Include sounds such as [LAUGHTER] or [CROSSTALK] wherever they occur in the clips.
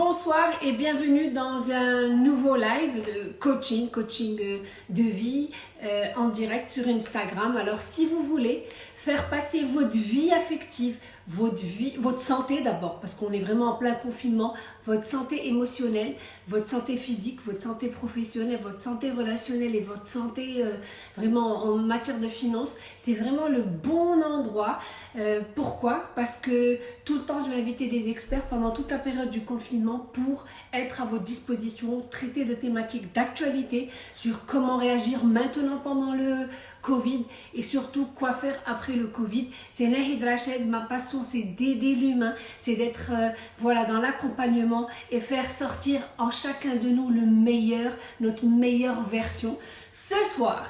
Bonsoir et bienvenue dans un nouveau live de coaching, coaching euh, de vie euh, en direct sur Instagram. Alors si vous voulez faire passer votre vie affective, votre vie, votre santé d'abord, parce qu'on est vraiment en plein confinement, votre santé émotionnelle, votre santé physique, votre santé professionnelle, votre santé relationnelle et votre santé euh, vraiment en matière de finances, c'est vraiment le bon endroit. Euh, pourquoi? Parce que tout le temps, je vais inviter des experts pendant toute la période du confinement pour être à votre disposition, traiter de thématiques d'actualité sur comment réagir maintenant pendant le Covid et surtout quoi faire après le Covid. C'est Nahid Rachid, ma passion c'est d'aider l'humain, c'est d'être euh, voilà dans l'accompagnement et faire sortir en chacun de nous le meilleur, notre meilleure version. Ce soir,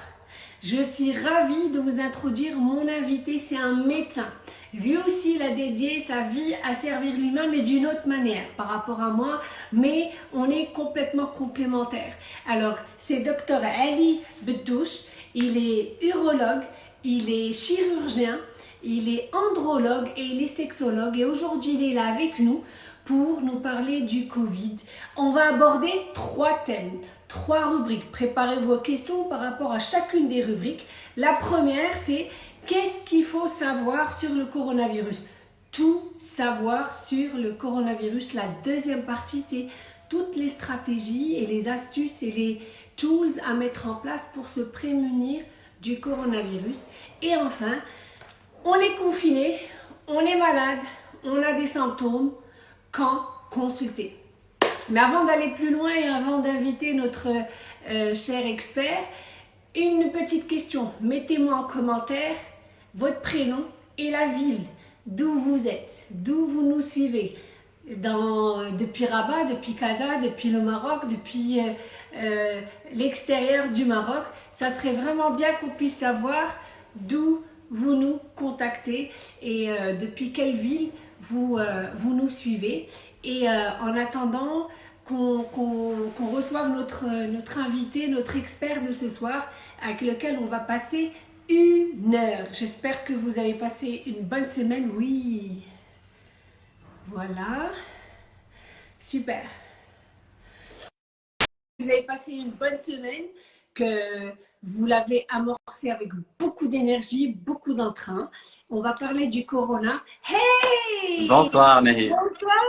je suis ravie de vous introduire mon invité, c'est un médecin. Lui aussi, il a dédié sa vie à servir l'humain, mais d'une autre manière par rapport à moi, mais on est complètement complémentaires. Alors, c'est Dr Ali Bedouche, il est urologue, il est chirurgien, il est andrologue et il est sexologue. Et aujourd'hui, il est là avec nous pour nous parler du Covid. On va aborder trois thèmes, trois rubriques. Préparez vos questions par rapport à chacune des rubriques. La première, c'est qu'est-ce qu'il faut savoir sur le coronavirus? Tout savoir sur le coronavirus. La deuxième partie, c'est toutes les stratégies et les astuces et les tools à mettre en place pour se prémunir du coronavirus. Et enfin, on est confiné, on est malade, on a des symptômes, quand consulter Mais avant d'aller plus loin et avant d'inviter notre euh, cher expert, une petite question. Mettez-moi en commentaire votre prénom et la ville d'où vous êtes, d'où vous nous suivez. Dans, depuis Rabat, depuis Casa, depuis le Maroc, depuis euh, euh, l'extérieur du Maroc. Ça serait vraiment bien qu'on puisse savoir d'où vous nous contactez et euh, depuis quelle ville vous, vous nous suivez. Et en attendant qu'on reçoive notre, notre invité, notre expert de ce soir, avec lequel on va passer une heure. J'espère que vous avez passé une bonne semaine. Oui. Voilà. Super. Vous avez passé une bonne semaine, que vous l'avez amorcé avec beaucoup d'énergie, beaucoup d'entrain. On va parler du corona. Hey Bonsoir Nahid. Bonsoir,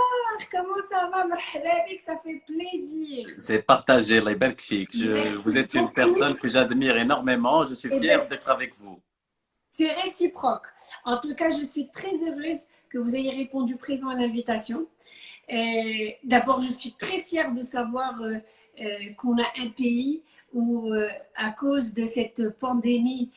comment ça va Ça fait plaisir. C'est partagé, les Je, vous êtes une personne que j'admire énormément. Je suis eh fière ben, d'être avec vous. C'est réciproque. En tout cas, je suis très heureuse que vous ayez répondu présent à l'invitation. D'abord, je suis très fière de savoir euh, qu'on a un pays où, euh, à cause de cette pandémie,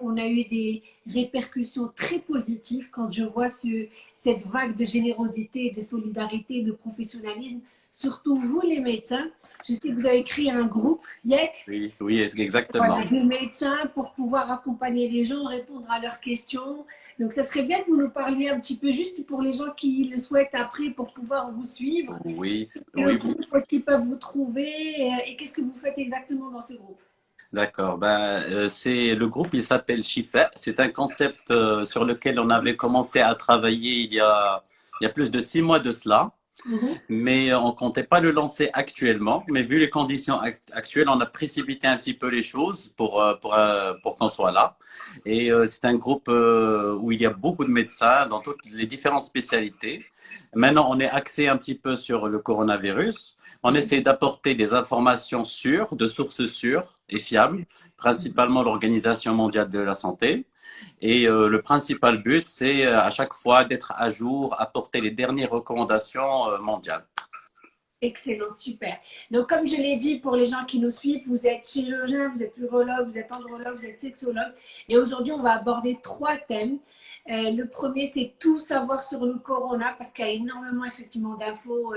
on a eu des répercussions très positives quand je vois ce, cette vague de générosité, de solidarité, de professionnalisme. Surtout vous, les médecins. Je sais que vous avez créé un groupe, YEC. Oui, oui, exactement. Voilà, des médecins pour pouvoir accompagner les gens, répondre à leurs questions, donc, ça serait bien que vous nous parliez un petit peu juste pour les gens qui le souhaitent après pour pouvoir vous suivre. Oui, oui. Est-ce qu'ils peuvent vous trouver euh, et qu'est-ce que vous faites exactement dans ce groupe? D'accord. Ben, euh, c'est le groupe, il s'appelle Chifa. C'est un concept euh, sur lequel on avait commencé à travailler il y a, il y a plus de six mois de cela. Mhm. Mais on comptait pas le lancer actuellement. Mais vu les conditions actuelles, on a précipité un petit peu les choses pour, euh, pour, euh, pour qu'on soit là. Et euh, c'est un groupe où il y a beaucoup de médecins dans toutes les différentes spécialités. Maintenant, on est axé un petit peu sur le coronavirus. On essaie d'apporter des informations sûres, de sources sûres et fiables, principalement l'Organisation mondiale de la santé. Et euh, le principal but, c'est euh, à chaque fois d'être à jour, apporter les dernières recommandations euh, mondiales. Excellent, super. Donc, comme je l'ai dit pour les gens qui nous suivent, vous êtes chirurgien, vous êtes urologue, vous êtes andrologue, vous êtes sexologue. Et aujourd'hui, on va aborder trois thèmes. le premier, c'est tout savoir sur le corona parce qu'il y a énormément effectivement d'infos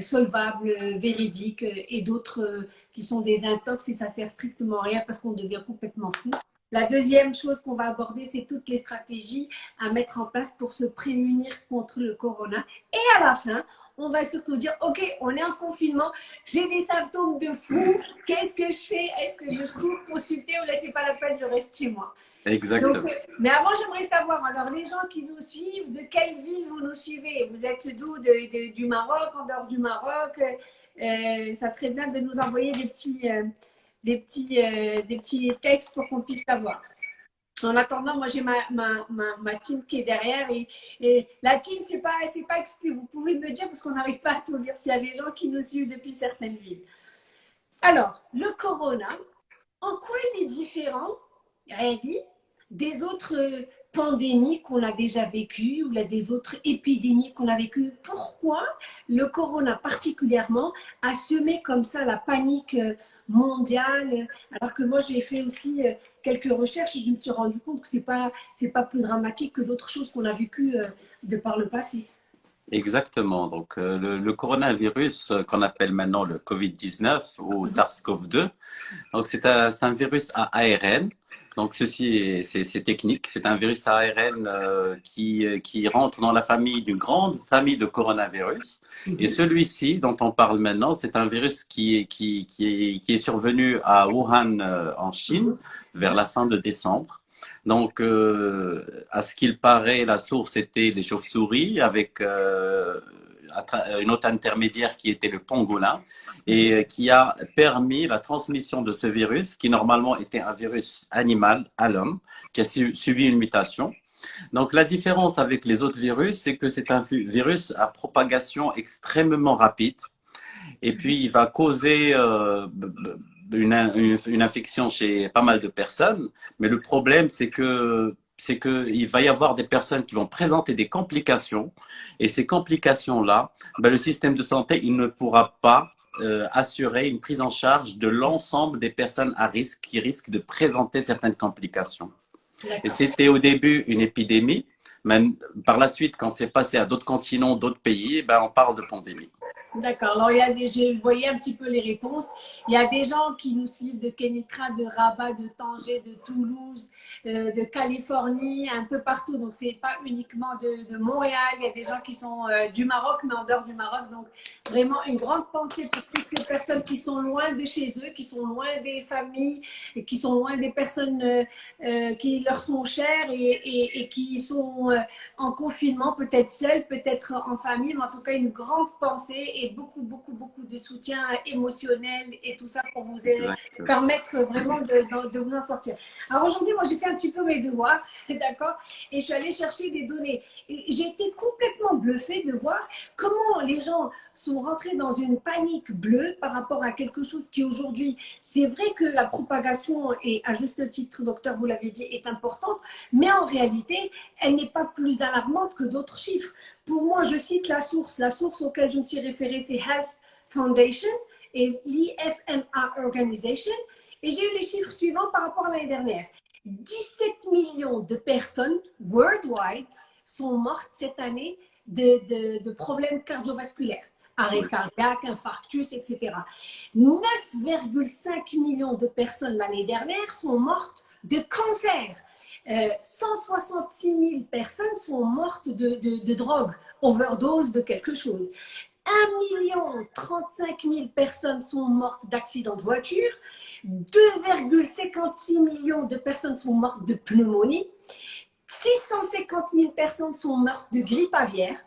solvables, véridiques et d'autres qui sont des intox et ça sert strictement à rien parce qu'on devient complètement fou. La deuxième chose qu'on va aborder, c'est toutes les stratégies à mettre en place pour se prémunir contre le corona. Et à la fin, on va surtout dire, OK, on est en confinement, j'ai des symptômes de fou, qu'est-ce que je fais? Est-ce que je cours consulter ou laissez pas la peine, je reste chez moi? Exactement. Euh, mais avant, j'aimerais savoir, alors les gens qui nous suivent, de quelle ville vous nous suivez? Vous êtes d'où? Du Maroc, en dehors du Maroc? Euh, Ça serait bien de nous envoyer des petits, euh, des petits, des petits textes pour qu'on puisse savoir. En attendant, moi j'ai ma, ma, ma, team qui est derrière et, la team, c'est pas, pas exclu. Vous pouvez me dire parce qu'on n'arrive pas à tout lire s'il y a des gens qui nous suivent depuis certaines villes. Alors, le corona, en quoi il est différent, dit des autres pandémies qu'on a déjà vécues ou des autres épidémies qu'on a vécues. Pourquoi le corona particulièrement a semé comme ça la panique mondiale? Alors que moi j'ai fait aussi euh, quelques recherches et je me suis rendu compte que ce n'est pas, pas plus dramatique que d'autres choses qu'on a vécues euh, de par le passé. Exactement. Donc, euh, le, le, coronavirus qu'on appelle maintenant le Covid-19 ou mhm. SARS-CoV-2, donc c'est un, un, virus à ARN donc ceci, c'est technique. C'est un virus ARN euh, qui, euh, qui rentre dans la famille d'une grande famille de coronavirus. Mhm. Et celui-ci, dont on parle maintenant, c'est un virus qui, qui, qui, est, qui est survenu à Wuhan euh, en Chine mhm. vers la fin de décembre. Donc, à ce qu'il paraît, la source était des chauves-souris avec euh, une autre intermédiaire qui était le pangolin et euh, qui a permis la transmission de ce virus qui normalement était un virus animal à l'homme qui a subi une mutation. Donc la différence avec les autres virus, c'est que c'est un virus à propagation extrêmement rapide et puis il va causer euh, une, une, infection chez pas mal de personnes. Mais le problème, c'est que c'est qu'il va y avoir des personnes qui vont présenter des complications. Et ces complications-là, ben, le système de santé, il ne pourra pas euh, assurer une prise en charge de l'ensemble des personnes à risque qui risquent de présenter certaines complications. Et c'était au début une épidémie, même par la suite, quand c'est passé à d'autres continents, d'autres pays, ben, on parle de pandémie. D'accord. Alors, il y a des, je voyais un petit peu les réponses. Il y a des gens qui nous suivent de Kenitra, de Rabat, de Tanger, de Toulouse, euh, de Californie, un peu partout. Donc, c'est pas uniquement de, Montréal. Il y a des gens qui sont euh, du Maroc, mais en dehors du Maroc. Donc, vraiment une grande pensée pour toutes ces personnes qui sont loin de chez eux, qui sont loin des familles, qui sont loin des personnes euh, qui leur sont chères et, qui sont en confinement, peut-être seules, peut-être en famille, mais en tout cas, une grande pensée beaucoup, beaucoup, beaucoup de soutien émotionnel et tout ça pour vous permettre vraiment de, de, vous en sortir. Alors aujourd'hui, moi, j'ai fait un petit peu mes devoirs, [LAUGHS] d'accord Et je suis allée chercher des données. J'ai été complètement bluffée de voir comment les gens sont rentrés dans une panique bleue par rapport à quelque chose qui aujourd'hui, c'est vrai que la propagation, et à juste titre, docteur, vous l'avez dit, est importante, mais en réalité, elle n'est pas plus alarmante que d'autres chiffres. Pour moi, je cite la source. La source auquel je me suis référée, c'est Health Foundation et l'IFMA Organization. Et j'ai eu les chiffres suivants par rapport à l'année dernière. 17 millions de personnes worldwide sont mortes cette année de, de, problèmes cardiovasculaires arrêt cardiaque, infarctus, etc. 9,5 millions de personnes l'année dernière sont mortes de cancer. 166 euh, 000 personnes sont mortes de, de, drogue, overdose de quelque chose. 1 million 35 000 personnes sont mortes d'accidents de voiture. 2,56 millions de personnes sont mortes de pneumonie. 650 000 personnes sont mortes de grippe aviaire.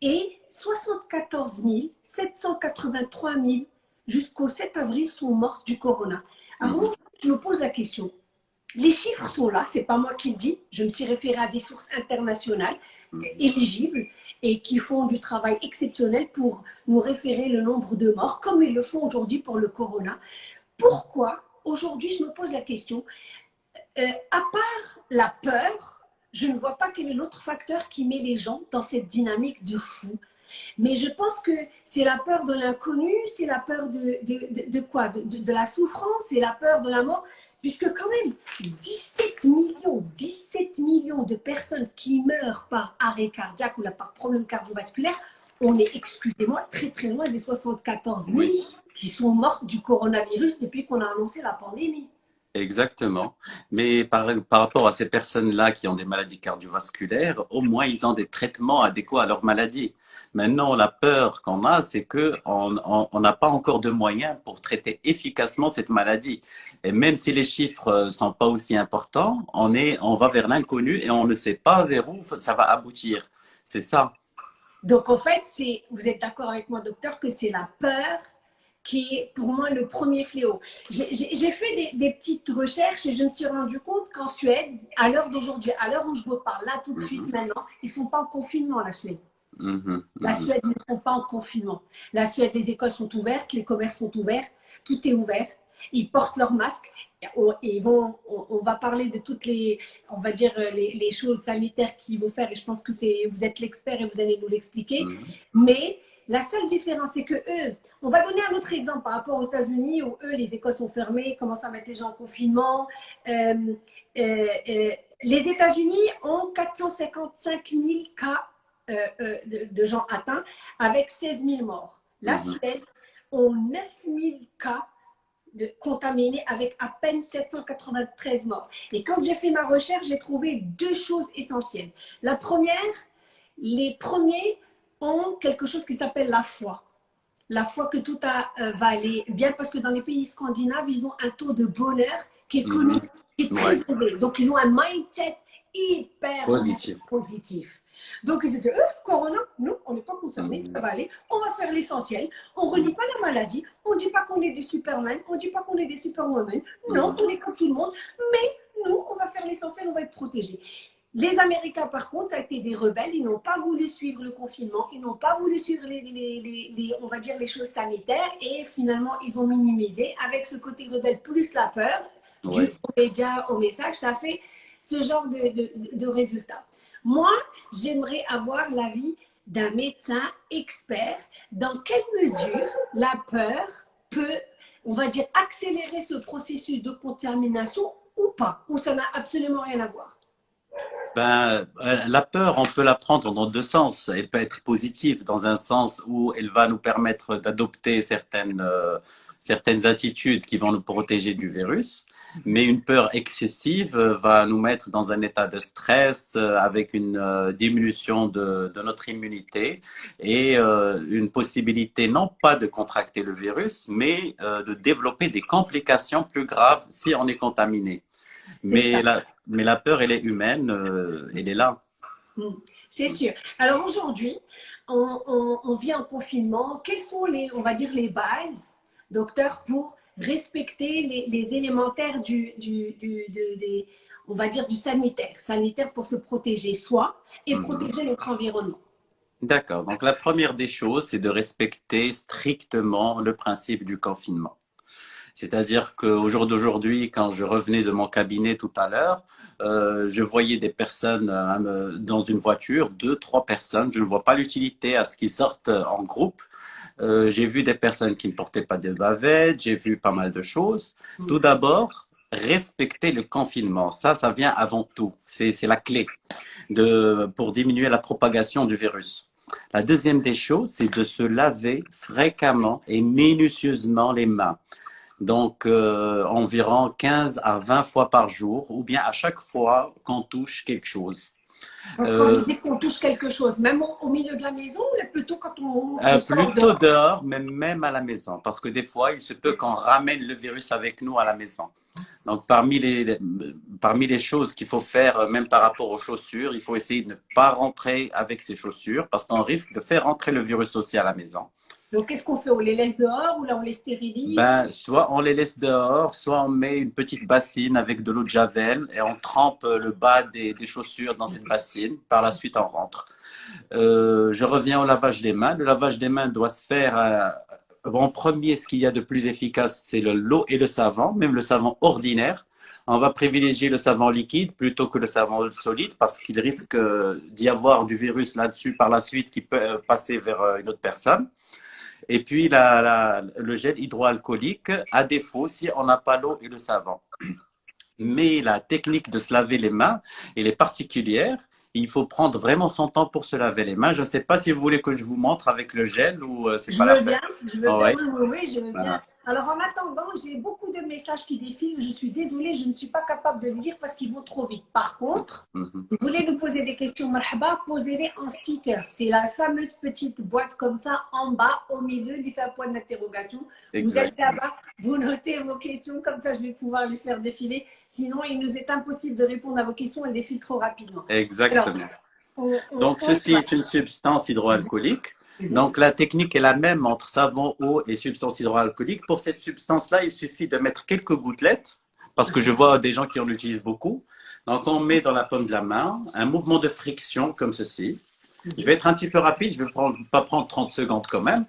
Et 74 783 000 jusqu'au 7 avril sont mortes du corona. Alors, je me pose la question les chiffres sont là, c'est pas moi qui le dis. Je me suis référée à des sources internationales mhm. Éligibles et qui font du travail exceptionnel pour nous référer le nombre de morts, comme ils le font aujourd'hui pour le corona. Pourquoi aujourd'hui, je me pose la question, euh, à part la peur, je ne vois pas quel est l'autre facteur qui met les gens dans cette dynamique de fou. Mais je pense que c'est la peur de l'inconnu, c'est la peur de, de, quoi? De, de, la souffrance, c'est la peur de la mort. Puisque quand même, 17 millions, 17 millions de personnes qui meurent par arrêt cardiaque ou par problème cardiovasculaire, on est, excusez-moi, très très loin des 74 000 qui sont morts du coronavirus depuis qu'on a annoncé la pandémie. Exactement. Mais par, par rapport à ces personnes-là qui ont des maladies cardiovasculaires, au moins ils ont des traitements adéquats à leur maladie. Maintenant, la peur qu'on a, c'est que on n'a pas encore de moyens pour traiter efficacement cette maladie. Et même si les chiffres sont pas aussi importants, on est, on va vers l'inconnu et on ne sait pas vers où ça va aboutir. C'est ça. Donc en fait, vous êtes d'accord avec moi, docteur, que c'est la peur qui est pour moi le premier fléau. J'ai fait des, petites recherches et je me suis rendu compte qu'en Suède, à l'heure d'aujourd'hui, à l'heure où je vous parle, là tout de suite, mhm. maintenant, ils ne sont pas en confinement, la Suède. Mhm, la mhm. Suède ne sont pas en confinement. La Suède, les écoles sont ouvertes, les commerces sont ouverts, tout est ouvert. Ils portent leur masque. Et vont, on, va parler de toutes les, on va dire, les, choses sanitaires qu'ils vont faire. Et je pense que vous êtes l'expert et vous allez nous l'expliquer. Mais la seule différence, c'est que eux, on va donner un autre exemple par rapport aux États-Unis où eux, les écoles sont fermées, commencent à mettre les gens en confinement. Euh, euh, euh, les États-Unis ont 455 000 cas de, gens atteints avec 16 000 morts. La mhm. Suède ont 9 000 cas de contaminés avec à peine 793 morts. Et quand j'ai fait ma recherche, j'ai trouvé deux choses essentielles. La première, les premiers ont quelque chose qui s'appelle la foi. La foi que tout a, euh, va aller bien parce que dans les pays scandinaves, ils ont un taux de bonheur qui est connu, mhm. qui est très élevé. Donc, ils ont un mindset hyper positif. positif. Donc, ils se disent, euh, Corona, nous, on n'est pas concernés, ça va aller. On va faire l'essentiel. On ne renie pas la maladie. On ne dit pas qu'on est des supermen. On ne dit pas qu'on est des superwomen. Non, on est comme tout le monde. Mais nous, on va faire l'essentiel. On va être protégés. Les Américains, par contre, ça a été des rebelles. Ils n'ont pas voulu suivre le confinement. Ils n'ont pas voulu suivre les, on va dire, les choses sanitaires. Et finalement, ils ont minimisé avec ce côté rebelle plus la peur du média au message. Ça fait ce genre de, de, résultats. Moi, j'aimerais avoir l'avis d'un médecin expert. Dans quelle mesure la peur peut, on va dire, accélérer ce processus de contamination ou pas Ou ça n'a absolument rien à voir? Ben, euh, la peur, on peut la prendre dans deux sens. Elle peut être positive dans un sens où elle va nous permettre d'adopter certaines, euh, certaines attitudes qui vont nous protéger du virus. Mais une peur excessive va nous mettre dans un état de stress euh, avec une diminution de, de, notre immunité et une possibilité non pas de contracter le virus, mais de développer des complications plus graves si on est contaminé. Mais la, mais la peur, elle est humaine, euh, elle est là. Hmm, c'est sûr. Alors aujourd'hui, on, vit en confinement. Quelles sont les, on va dire, les bases, docteur, pour respecter les, élémentaires du, du, des, on va dire, du sanitaire, sanitaire pour se protéger soi et mhm. protéger notre environnement. D'accord. Donc la première des choses, c'est de respecter strictement le principe du confinement. C'est-à-dire qu'au jour d'aujourd'hui, quand je revenais de mon cabinet tout à l'heure, euh, je voyais des personnes euh, dans une voiture, deux, trois personnes. Je ne vois pas l'utilité à ce qu'ils sortent en groupe. Euh, j'ai vu des personnes qui ne portaient pas de bavettes, j'ai vu pas mal de choses. Tout d'abord, respecter le confinement. Ça, ça vient avant tout. C'est la clé de, pour diminuer la propagation du virus. La deuxième des choses, c'est de se laver fréquemment et minutieusement les mains donc euh, environ 15 à 20 fois par jour, ou bien à chaque fois qu'on touche quelque chose. Quand euh, qu'on touche quelque chose, même au, milieu de la maison ou plutôt quand on, euh, Plutôt dehors, mais même à la maison, parce que des fois, il se peut qu'on ramène le virus avec nous à la maison. Donc, parmi les, parmi les choses qu'il faut faire, même par rapport aux chaussures, il faut essayer de ne pas rentrer avec ces chaussures, parce qu'on risque de faire rentrer le virus aussi à la maison. Donc, qu'est-ce qu'on fait? On les laisse dehors ou là on les stérilise? Ben, Soit on les laisse dehors, soit on met une petite bassine avec de l'eau de javel et on trempe le bas des, chaussures dans cette bassine. Par la suite, on rentre. Euh, je reviens au lavage des mains. Le lavage des mains doit se faire euh, en premier. Ce qu'il y a de plus efficace, c'est l'eau et le savon, même le savon ordinaire. On va privilégier le savon liquide plutôt que le savon solide parce qu'il risque euh, d'y avoir du virus là-dessus par la suite qui peut passer vers une autre personne. Et puis la, le gel hydroalcoolique, à défaut, si on n'a pas l'eau et le savon. Mais la technique de se laver les mains, elle est particulière. Il faut prendre vraiment son temps pour se laver les mains. Je ne sais pas si vous voulez que je vous montre avec le gel ou euh, c'est pas la peine. Je veux bien, oui, oui, je veux bien. Alors, en attendant, j'ai beaucoup de messages qui défilent. Je suis désolée, je ne suis pas capable de les lire parce qu'ils vont trop vite. Par contre, mhm. vous voulez nous poser des questions, marhaba, posez-les en sticker. C'est la fameuse petite boîte comme ça, en bas, au milieu, laissez un point d'interrogation. Vous êtes là-bas, vous notez vos questions, comme ça je vais pouvoir les faire défiler. Sinon, il nous est impossible de répondre à vos questions, elles défilent trop rapidement. Exactement. Donc, ceci est une substance hydroalcoolique donc, la technique est la même entre savon, eau et substance hydroalcoolique. Pour cette substance-là, il suffit de mettre quelques gouttelettes, parce que je vois des gens qui en utilisent beaucoup. Donc, on met dans la paume de la main un mouvement de friction comme ceci. Je vais être un petit peu rapide, je ne vais pas prendre 30 secondes quand même.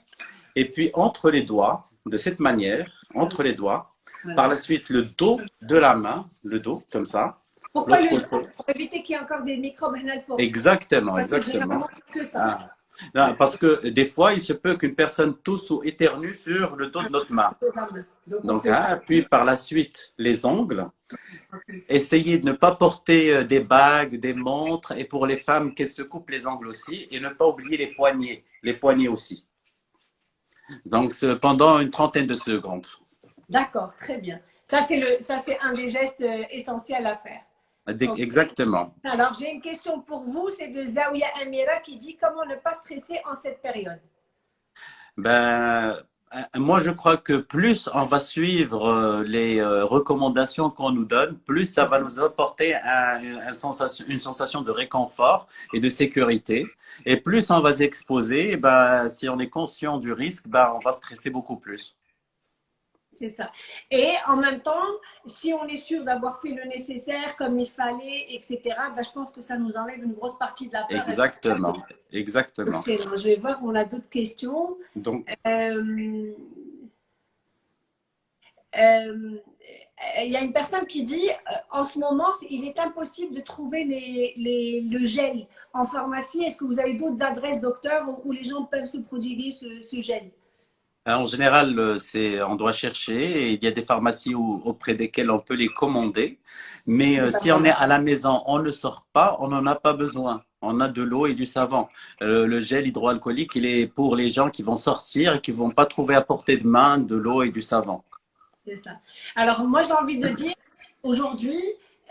Et puis, entre les doigts, de cette manière, entre les doigts, par la suite, le dos de la main, le dos, comme ça. Pourquoi le dos Pour éviter qu'il y ait encore des microbes Exactement, exactement. Que ça. Ah. Parce que des fois, il se peut qu'une personne tousse ou éternue sur le dos de notre main. Donc, hein, puis par la suite, les ongles. Essayez de ne pas porter euh, des bagues, des montres, et pour les femmes, qu'elles se coupent les ongles aussi, et ne pas oublier les poignets, les poignets aussi. Donc, pendant une trentaine de secondes. D'accord, très bien. Ça, c'est un des gestes euh, essentiels à faire. Exactement. Alors, j'ai une question pour vous. C'est de Zawiya Amira qui dit comment ne pas stresser en cette période. Ben, euh, moi, je crois que plus on va suivre euh, les euh, recommandations qu'on nous donne, plus ça va nous apporter un, sensation, une sensation de réconfort et de sécurité. Et plus on va s'exposer, ben, si on est conscient du risque, ben, on va stresser beaucoup plus. C'est ça. Et en même temps, si on est sûr d'avoir fait le nécessaire comme il fallait, etc., ben, je pense que ça nous enlève une grosse partie de la peur. Exactement. Exactement. Je vais voir, on a d'autres questions. Donc. Euh, euh, il y a une personne qui dit euh, en ce moment, il est impossible de trouver les, le gel en pharmacie. Est-ce que vous avez d'autres adresses, docteur, où, les gens peuvent se prodiguer ce, ce gel? En général, euh, on doit chercher et il y a des pharmacies auprès desquelles on peut les commander. Mais euh, si on est à la maison, on ne sort pas, on n'en a pas besoin. On a de l'eau et du savon. le gel hydroalcoolique, il est pour les gens qui vont sortir et qui vont pas trouver à portée de main de l'eau et du savon. C'est ça. Alors moi, j'ai envie de dire, aujourd'hui,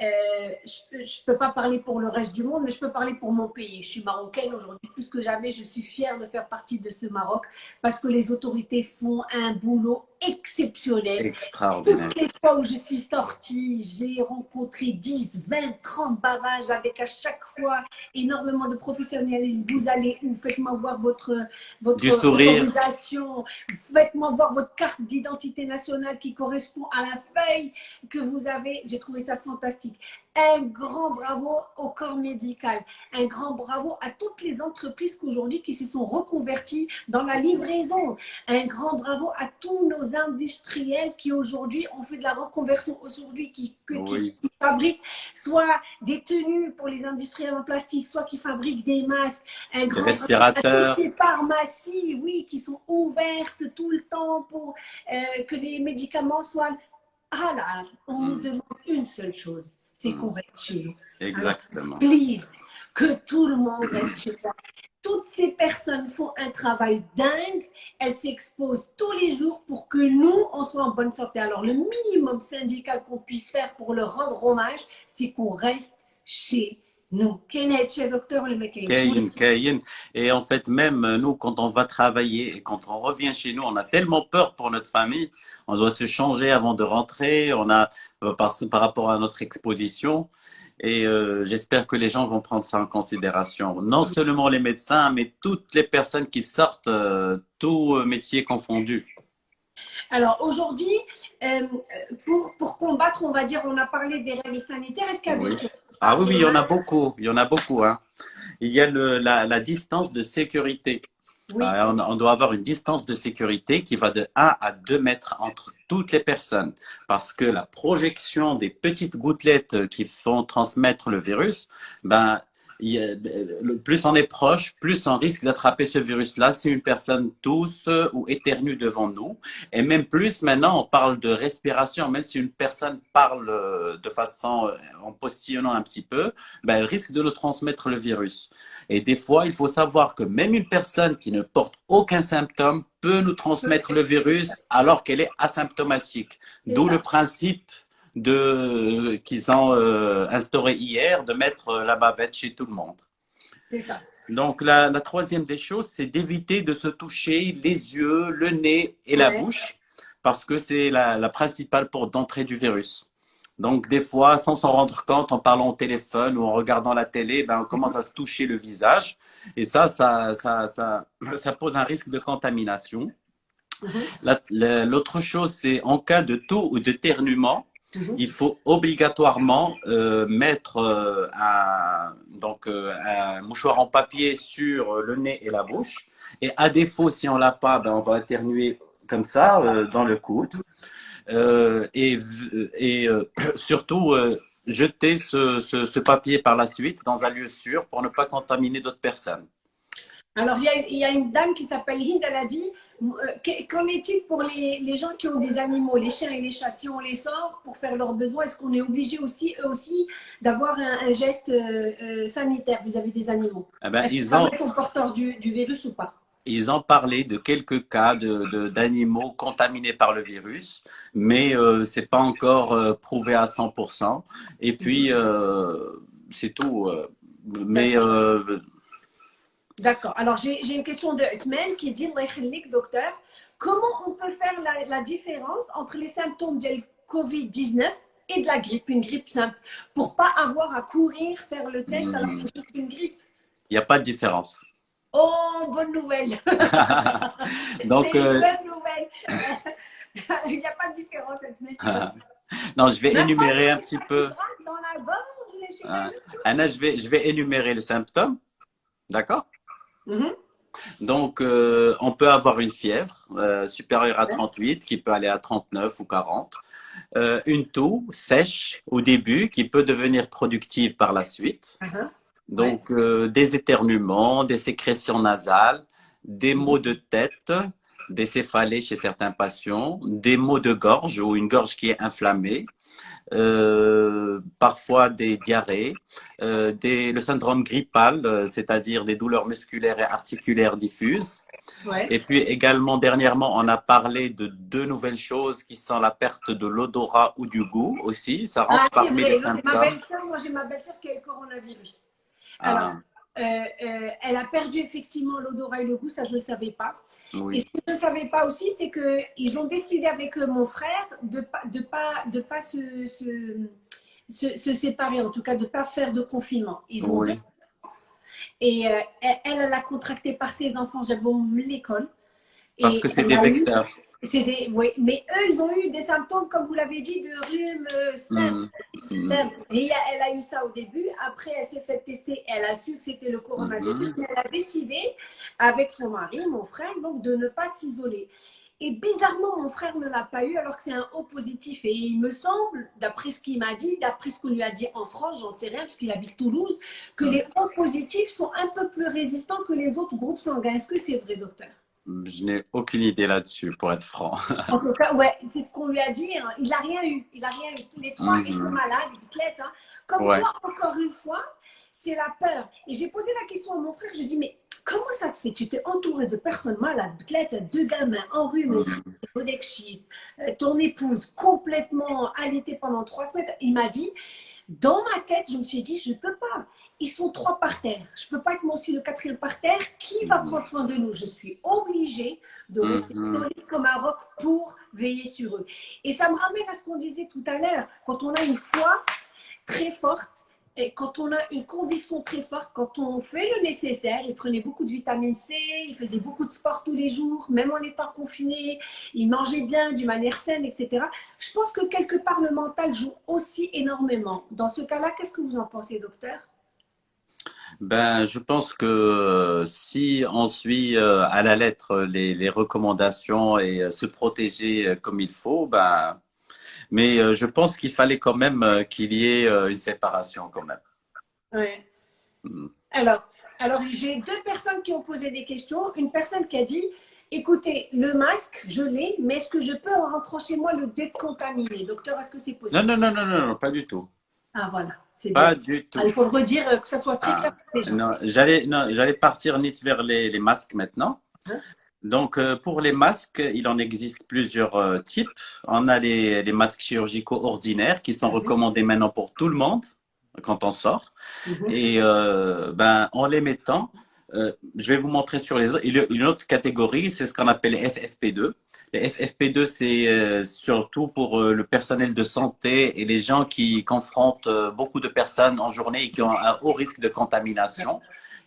euh, je ne peux pas parler pour le reste du monde, mais je peux parler pour mon pays. Je suis marocaine aujourd'hui, plus que jamais, je suis fière de faire partie de ce Maroc parce que les autorités font un boulot exceptionnel. Extraordinaire. Toutes les fois où je suis sortie, j'ai rencontré 10, 20, 30 barrages avec à chaque fois énormément de professionnalisme. Vous allez où? Faites-moi voir votre, votre autorisation. Faites-moi voir votre carte d'identité nationale qui correspond à la feuille que vous avez. J'ai trouvé ça fantastique. Un grand bravo au corps médical. Un grand bravo à toutes les entreprises qu'aujourd'hui qui se sont reconverties dans la livraison. Un grand bravo à tous nos industriels qui aujourd'hui ont fait de la reconversion aujourd'hui, qui, fabriquent soit des tenues pour les industriels en plastique, soit qui fabriquent des masques. Un des respirateurs. ces pharmacies, oui, qui sont ouvertes tout le temps pour euh, que les médicaments soient ah là, on nous hmm. demande une seule chose c'est qu'on reste chez nous. Exactement. please, que tout le monde reste chez nous. Toutes ces personnes font un travail dingue, elles s'exposent tous les jours pour que nous, on soit en bonne santé. Alors, le minimum syndical qu'on puisse faire pour leur rendre hommage, c'est qu'on reste chez nous. docteur le Et en fait, même nous, quand on va travailler et quand on revient chez nous, on a tellement peur pour notre famille. On doit se changer avant de rentrer. On a euh, par, par rapport à notre exposition. Et euh, j'espère que les gens vont prendre ça en considération. Non seulement les médecins, mais toutes les personnes qui sortent, euh, tout métier confondu. Alors aujourd'hui, pour, pour combattre, on va dire, on a parlé des règles sanitaires. Est-ce qu'il y a des ah oui, oui, il y en a beaucoup. Il y en a beaucoup. Hein. Il y a le, la, la, distance de sécurité. Euh, on, doit avoir une distance de sécurité qui va de 1 à 2 mètres entre toutes les personnes. Parce que la projection des petites gouttelettes qui font transmettre le virus, ben, plus on est proche, plus on risque d'attraper ce virus-là si une personne tousse ou éternue devant nous. Et même plus, maintenant, on parle de respiration. Même si une personne parle euh, de façon, euh, en postillonnant un petit peu, ben, elle risque de nous transmettre le virus. Et des fois, il faut savoir que même une personne qui ne porte aucun symptôme peut nous transmettre le virus alors qu'elle est asymptomatique. D'où le principe de qu'ils ont euh, instauré hier de mettre la bavette chez tout le monde. C'est ça. Donc la, troisième des choses, c'est d'éviter de se toucher les yeux, le nez et la bouche parce que c'est la, principale porte d'entrée du virus. Donc des fois, sans s'en rendre compte, en parlant au téléphone ou en regardant la télé, ben, on commence à se toucher le visage et ça, ça, ça, ça, ça pose un risque de contamination. Mhm. L'autre chose, c'est en cas de taux ou de Mhm. Il faut obligatoirement euh, mettre euh, un, donc, euh, un mouchoir en papier sur le nez et la bouche. Et à défaut, si on l'a pas, ben, on va éternuer comme ça dans le coude. et, et [CLEARS THROAT] surtout, jeter ce, ce, ce, papier par la suite dans un lieu sûr pour ne pas contaminer d'autres personnes. Alors, il y, y a une dame qui s'appelle Hind, elle a dit qu'en est-il pour les, les, gens qui ont des animaux, les chiens et les chats? Si on les sort pour faire leurs besoins, est-ce qu'on est obligé aussi, eux aussi, d'avoir un, geste euh, euh, sanitaire vis-à-vis des animaux? Eh ben, Ils ont... sont porteurs du, du, virus ou pas? Ils ont parlé de quelques cas d'animaux de, contaminés par le virus, mais euh, ce n'est pas encore prouvé à 100%. Et puis, c'est tout. mais D'accord. Alors, j'ai une question de Etmen qui dit, docteur, comment on peut faire la, différence entre les symptômes de Covid-19 et de la grippe, une grippe simple, pour pas avoir à courir faire le test alors que c'est une grippe? Il n'y a pas de différence. Oh, bonne nouvelle [LAUGHS] Donc, [LAUGHS] une euh, bonne nouvelle [LAUGHS] Il n'y a pas de différence, Etmen. non, je vais énumérer un petit peu. Anna, je vais, je vais énumérer les symptômes. D'accord? Mhm. Donc, euh, on peut avoir une fièvre euh, supérieure à 38 qui peut aller à 39 ou 40. Euh, une toux sèche au début qui peut devenir productive par la suite. Uh-huh. Donc, des éternuements, des sécrétions nasales, des maux de tête, des céphalées chez certains patients, des maux de gorge ou une gorge qui est inflammée, euh, parfois des diarrhées, euh, des, le syndrome grippal, euh, c'est-à-dire des douleurs musculaires et articulaires diffuses. Et puis également, dernièrement, on a parlé de deux nouvelles choses qui sont la perte de l'odorat ou du goût aussi. Ça rentre ah, parmi les symptômes. moi j'ai ma belle-sœur qui a le coronavirus. Ah. Alors, elle a perdu effectivement l'odorat et le goût, ça je ne savais pas. Et ce que je ne savais pas aussi, c'est qu'ils ont décidé avec mon frère de ne pas, de pas, de pas se, se, se, séparer, en tout cas de ne pas faire de confinement. Ils ont Et euh, elle, elle a contracté par ses enfants, j'avais l'école. Parce que c'est des vecteurs. Des, oui, mais eux, ils ont eu des symptômes, comme vous l'avez dit, de rhume, euh, mmh. Et elle a eu ça au début. Après, elle s'est fait tester. Elle a su que c'était le coronavirus. Mais elle a décidé, avec son mari, mon frère, donc, de ne pas s'isoler. Et bizarrement, mon frère ne l'a pas eu alors que c'est un haut positif. Et il me semble, d'après ce qu'il m'a dit, d'après ce qu'on lui a dit en France, j'en sais rien parce qu'il habite Toulouse, que les hauts positifs sont un peu plus résistants que les autres groupes sanguins. Est-ce que c'est vrai, docteur? Je n'ai aucune idée là-dessus, pour être franc. en tout cas, ouais, c'est ce qu'on lui a dit. Hein. Il n'a rien eu. Il n'a rien eu. Tous les trois étaient mhm. malades, ils hein. Comme moi, encore une fois, c'est la peur. Et j'ai posé la question à mon frère. Je dis, mais comment ça se fait? Tu étais entouré de personnes malades, athlètes, deux gamins en rhume, mmh. ton épouse complètement allaitée pendant trois semaines. Il m'a dit, dans ma tête, je me suis dit, je ne peux pas ils sont trois par terre. Je ne peux pas être moi aussi le quatrième par terre. Qui va mhm. prendre soin de nous? Je suis obligée de rester mhm. solide comme un roc pour veiller sur eux. Et ça me ramène à ce qu'on disait tout à l'heure. Quand on a une foi très forte, et quand on a une conviction très forte, quand on fait le nécessaire, il prenait beaucoup de vitamine C, il faisait beaucoup de sport tous les jours, même en étant confiné, il mangeait bien, d'une manière saine, etc. Je pense que quelque part le mental joue aussi énormément. Dans ce cas-là, qu'est-ce que vous en pensez, docteur? Ben, je pense que euh, si on suit euh, à la lettre les, les recommandations et euh, se protéger comme il faut, ben, mais je pense qu'il fallait quand même qu'il y ait une séparation quand même. Oui. Alors, alors j'ai deux personnes qui ont posé des questions. Une personne qui a dit, écoutez, le masque, je l'ai, mais est-ce que je peux en rentrant chez moi le décontaminer? Docteur, est-ce que c'est possible? Non, non, non, non, non, pas du tout. Ah, voilà. Pas du tout. Ah, il faut le redire, euh, que ça soit très clair. Ah, non, j'allais partir vite vers les, les masques maintenant. Hein donc, euh, pour les masques, il en existe plusieurs euh, types. On a les, les, masques chirurgicaux ordinaires qui sont mhm. recommandés maintenant pour tout le monde quand on sort. Mhm. Et euh, ben, en les mettant, je vais vous montrer sur les autres. Il y a une autre catégorie, c'est ce qu'on appelle les FFP2. Les FFP2, c'est surtout pour le personnel de santé et les gens qui confrontent beaucoup de personnes en journée et qui ont un haut risque de contamination.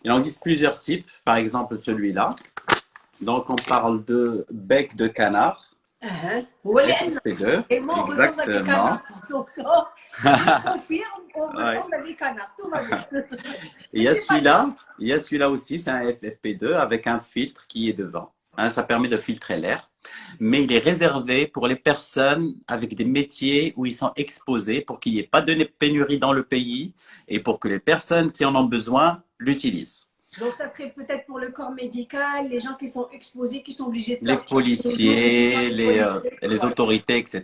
Il en existe plusieurs types, par exemple celui-là. Donc, on parle de bec de canard. Uh -huh. Oui, et moi, Exactement. On [LAUGHS] confirme, on ressemble à des canards. Tout va bien. [LAUGHS] il y a celui-là, il y a celui-là aussi, c'est un FFP2 avec un filtre qui est devant. Hein, ça permet de filtrer l'air. Mais il est réservé pour les personnes avec des métiers où ils sont exposés pour qu'il n'y ait pas de pénurie dans le pays et pour que les personnes qui en ont besoin l'utilisent. Donc, ça serait peut-être pour le corps médical, les gens qui sont exposés, qui sont obligés de Les policiers, les, euh, les, autorités, etc.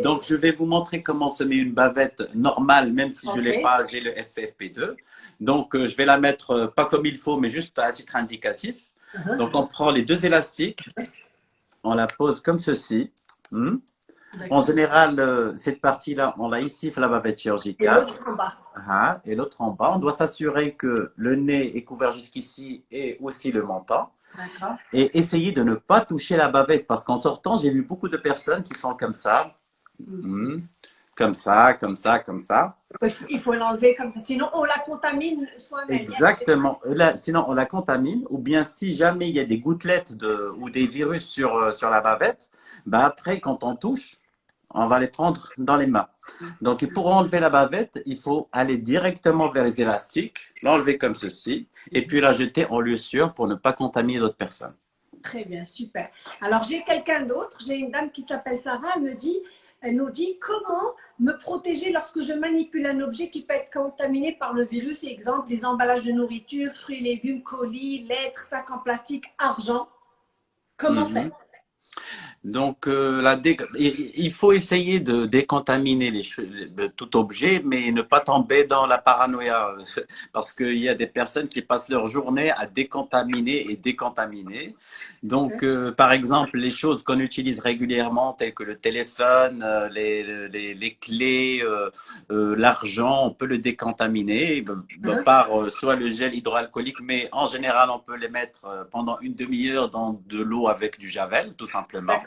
Donc, je vais vous montrer comment se met une bavette normale, même si je ne l'ai pas, j'ai le FFP2. Donc, euh, je vais la mettre euh, pas comme il faut, mais juste à titre indicatif. Uh-huh. Donc, on prend les deux élastiques, on la pose comme ceci. Hmm. En général, euh, cette partie-là, on la ici, la bavette chirurgicale. Et l'autre en bas. Ah, et l'autre en bas. On doit s'assurer que le nez est couvert jusqu'ici et aussi le menton. Et essayer de ne pas toucher la bavette parce qu'en sortant, j'ai vu beaucoup de personnes qui font comme ça. Mm. Hmm. Comme ça, comme ça, comme ça. Il faut l'enlever comme ça. Sinon, on la contamine soi-même. Exactement. sinon, on la contamine. Ou bien, si jamais il y a des gouttelettes de, ou des virus sur, euh, sur la bavette, bah après, quand on touche, on va les prendre dans les mains. Donc, pour enlever la bavette, il faut aller directement vers les élastiques, l'enlever comme ceci, et puis la jeter en lieu sûr pour ne pas contaminer d'autres personnes. Très bien, super. Alors, j'ai quelqu'un d'autre, j'ai une dame qui s'appelle Sarah, elle me dit, elle nous dit comment me protéger lorsque je manipule un objet qui peut être contaminé par le virus, exemple des emballages de nourriture, fruits, légumes, colis, lettres, sacs en plastique, argent. Comment mhm. faire? Donc, euh, la il faut essayer de décontaminer les tout objet, mais ne pas tomber dans la paranoïa, [LAUGHS] parce qu'il y a des personnes qui passent leur journée à décontaminer et décontaminer. Donc, euh, par exemple, les choses qu'on utilise régulièrement, telles que le téléphone, euh, les, les, les, clés, l'argent, on peut le décontaminer par soit le gel hydroalcoolique, mais en général, on peut les mettre pendant une demi-heure dans de l'eau avec du javel, tout simplement.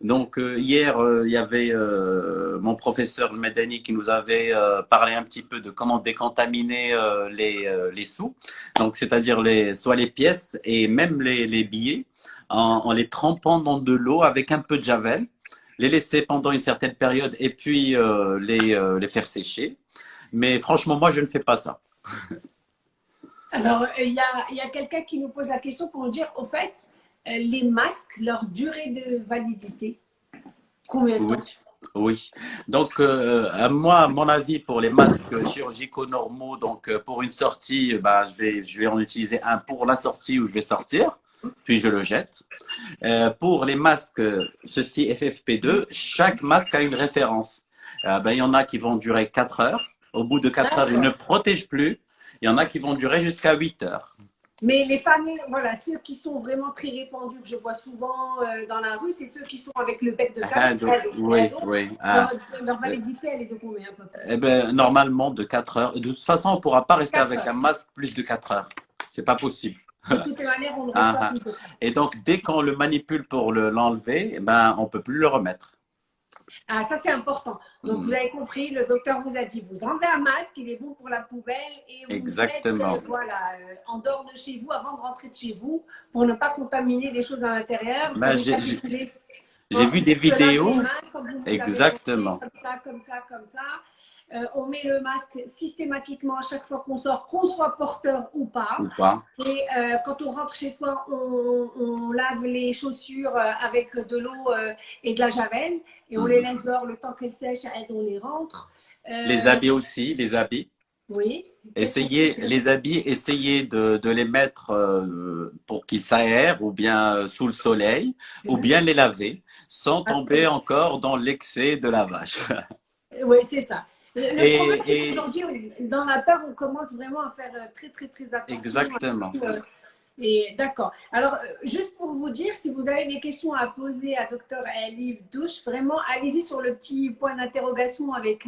Donc euh, hier, euh, il y avait euh, mon professeur Medani qui nous avait parlé un petit peu de comment décontaminer les, les sous. Donc c'est-à-dire les, soit les pièces et même les, les billets en, les trempant dans de l'eau avec un peu de javel, les laisser pendant une certaine période et puis les, les faire sécher. Mais franchement, moi, je ne fais pas ça. Alors, il y a, y a quelqu'un qui nous pose la question pour nous dire, au fait, les masques, leur durée de validité Combien de temps? Oui. Donc, euh, à moi, à mon avis, pour les masques chirurgicaux normaux, donc euh, pour une sortie, bah, je, vais, je vais en utiliser un pour la sortie où je vais sortir, puis je le jette. pour les masques, ceci FFP2, chaque masque a une référence. Ben, il y en a qui vont durer 4 heures. Au bout de 4 heures, ils ne protègent plus. Il y en a qui vont durer jusqu'à 8 heures. Mais les fameux, voilà, ceux qui sont vraiment très répandus, que je vois souvent euh, dans la rue, c'est ceux qui sont avec le bec de ah, canard. oui, oui. Ah. Leur, validité, elle est de combien à peu près eh ben, Normalement, de 4 heures. De toute façon, on ne pourra pas rester avec un masque plus de 4 heures. Ce n'est pas possible. De toutes les manières, on ne ah, ah. Et donc, dès qu'on le manipule pour l'enlever, eh ben, on ne peut plus le remettre. Ah, ça c'est important. Donc vous mm. avez compris, le docteur vous a dit, vous enlevez un masque, il est bon pour la poubelle et vous Exactement. Êtes, voilà, euh, en dehors de chez vous avant de rentrer de chez vous pour ne pas contaminer les choses à l'intérieur. Ben, j'ai vu des vidéos. Exactement. Comme ça, comme ça, comme ça. Euh, on met le masque systématiquement à chaque fois qu'on sort, qu'on soit porteur ou pas. Et euh, quand on rentre chez soi, on, lave les chaussures euh, avec de l'eau et de la javel et on les mhm. laisse dehors le temps qu'elles sèchent et on les rentre. les habits aussi, les habits. Oui. Essayez les habits, essayez de, de les mettre euh, pour qu'ils s'aèrent ou bien sous le soleil ou bien les laver sans tomber encore dans l'excès de lavage. Oui, c'est ça. Le, et, aujourd'hui, dans la peur, on commence vraiment à faire euh, très, très, très attention. Exactement. Et d'accord. Alors, juste pour vous dire, si vous avez des questions à poser à Dr Aliv Douche, vraiment, allez-y sur le petit point d'interrogation avec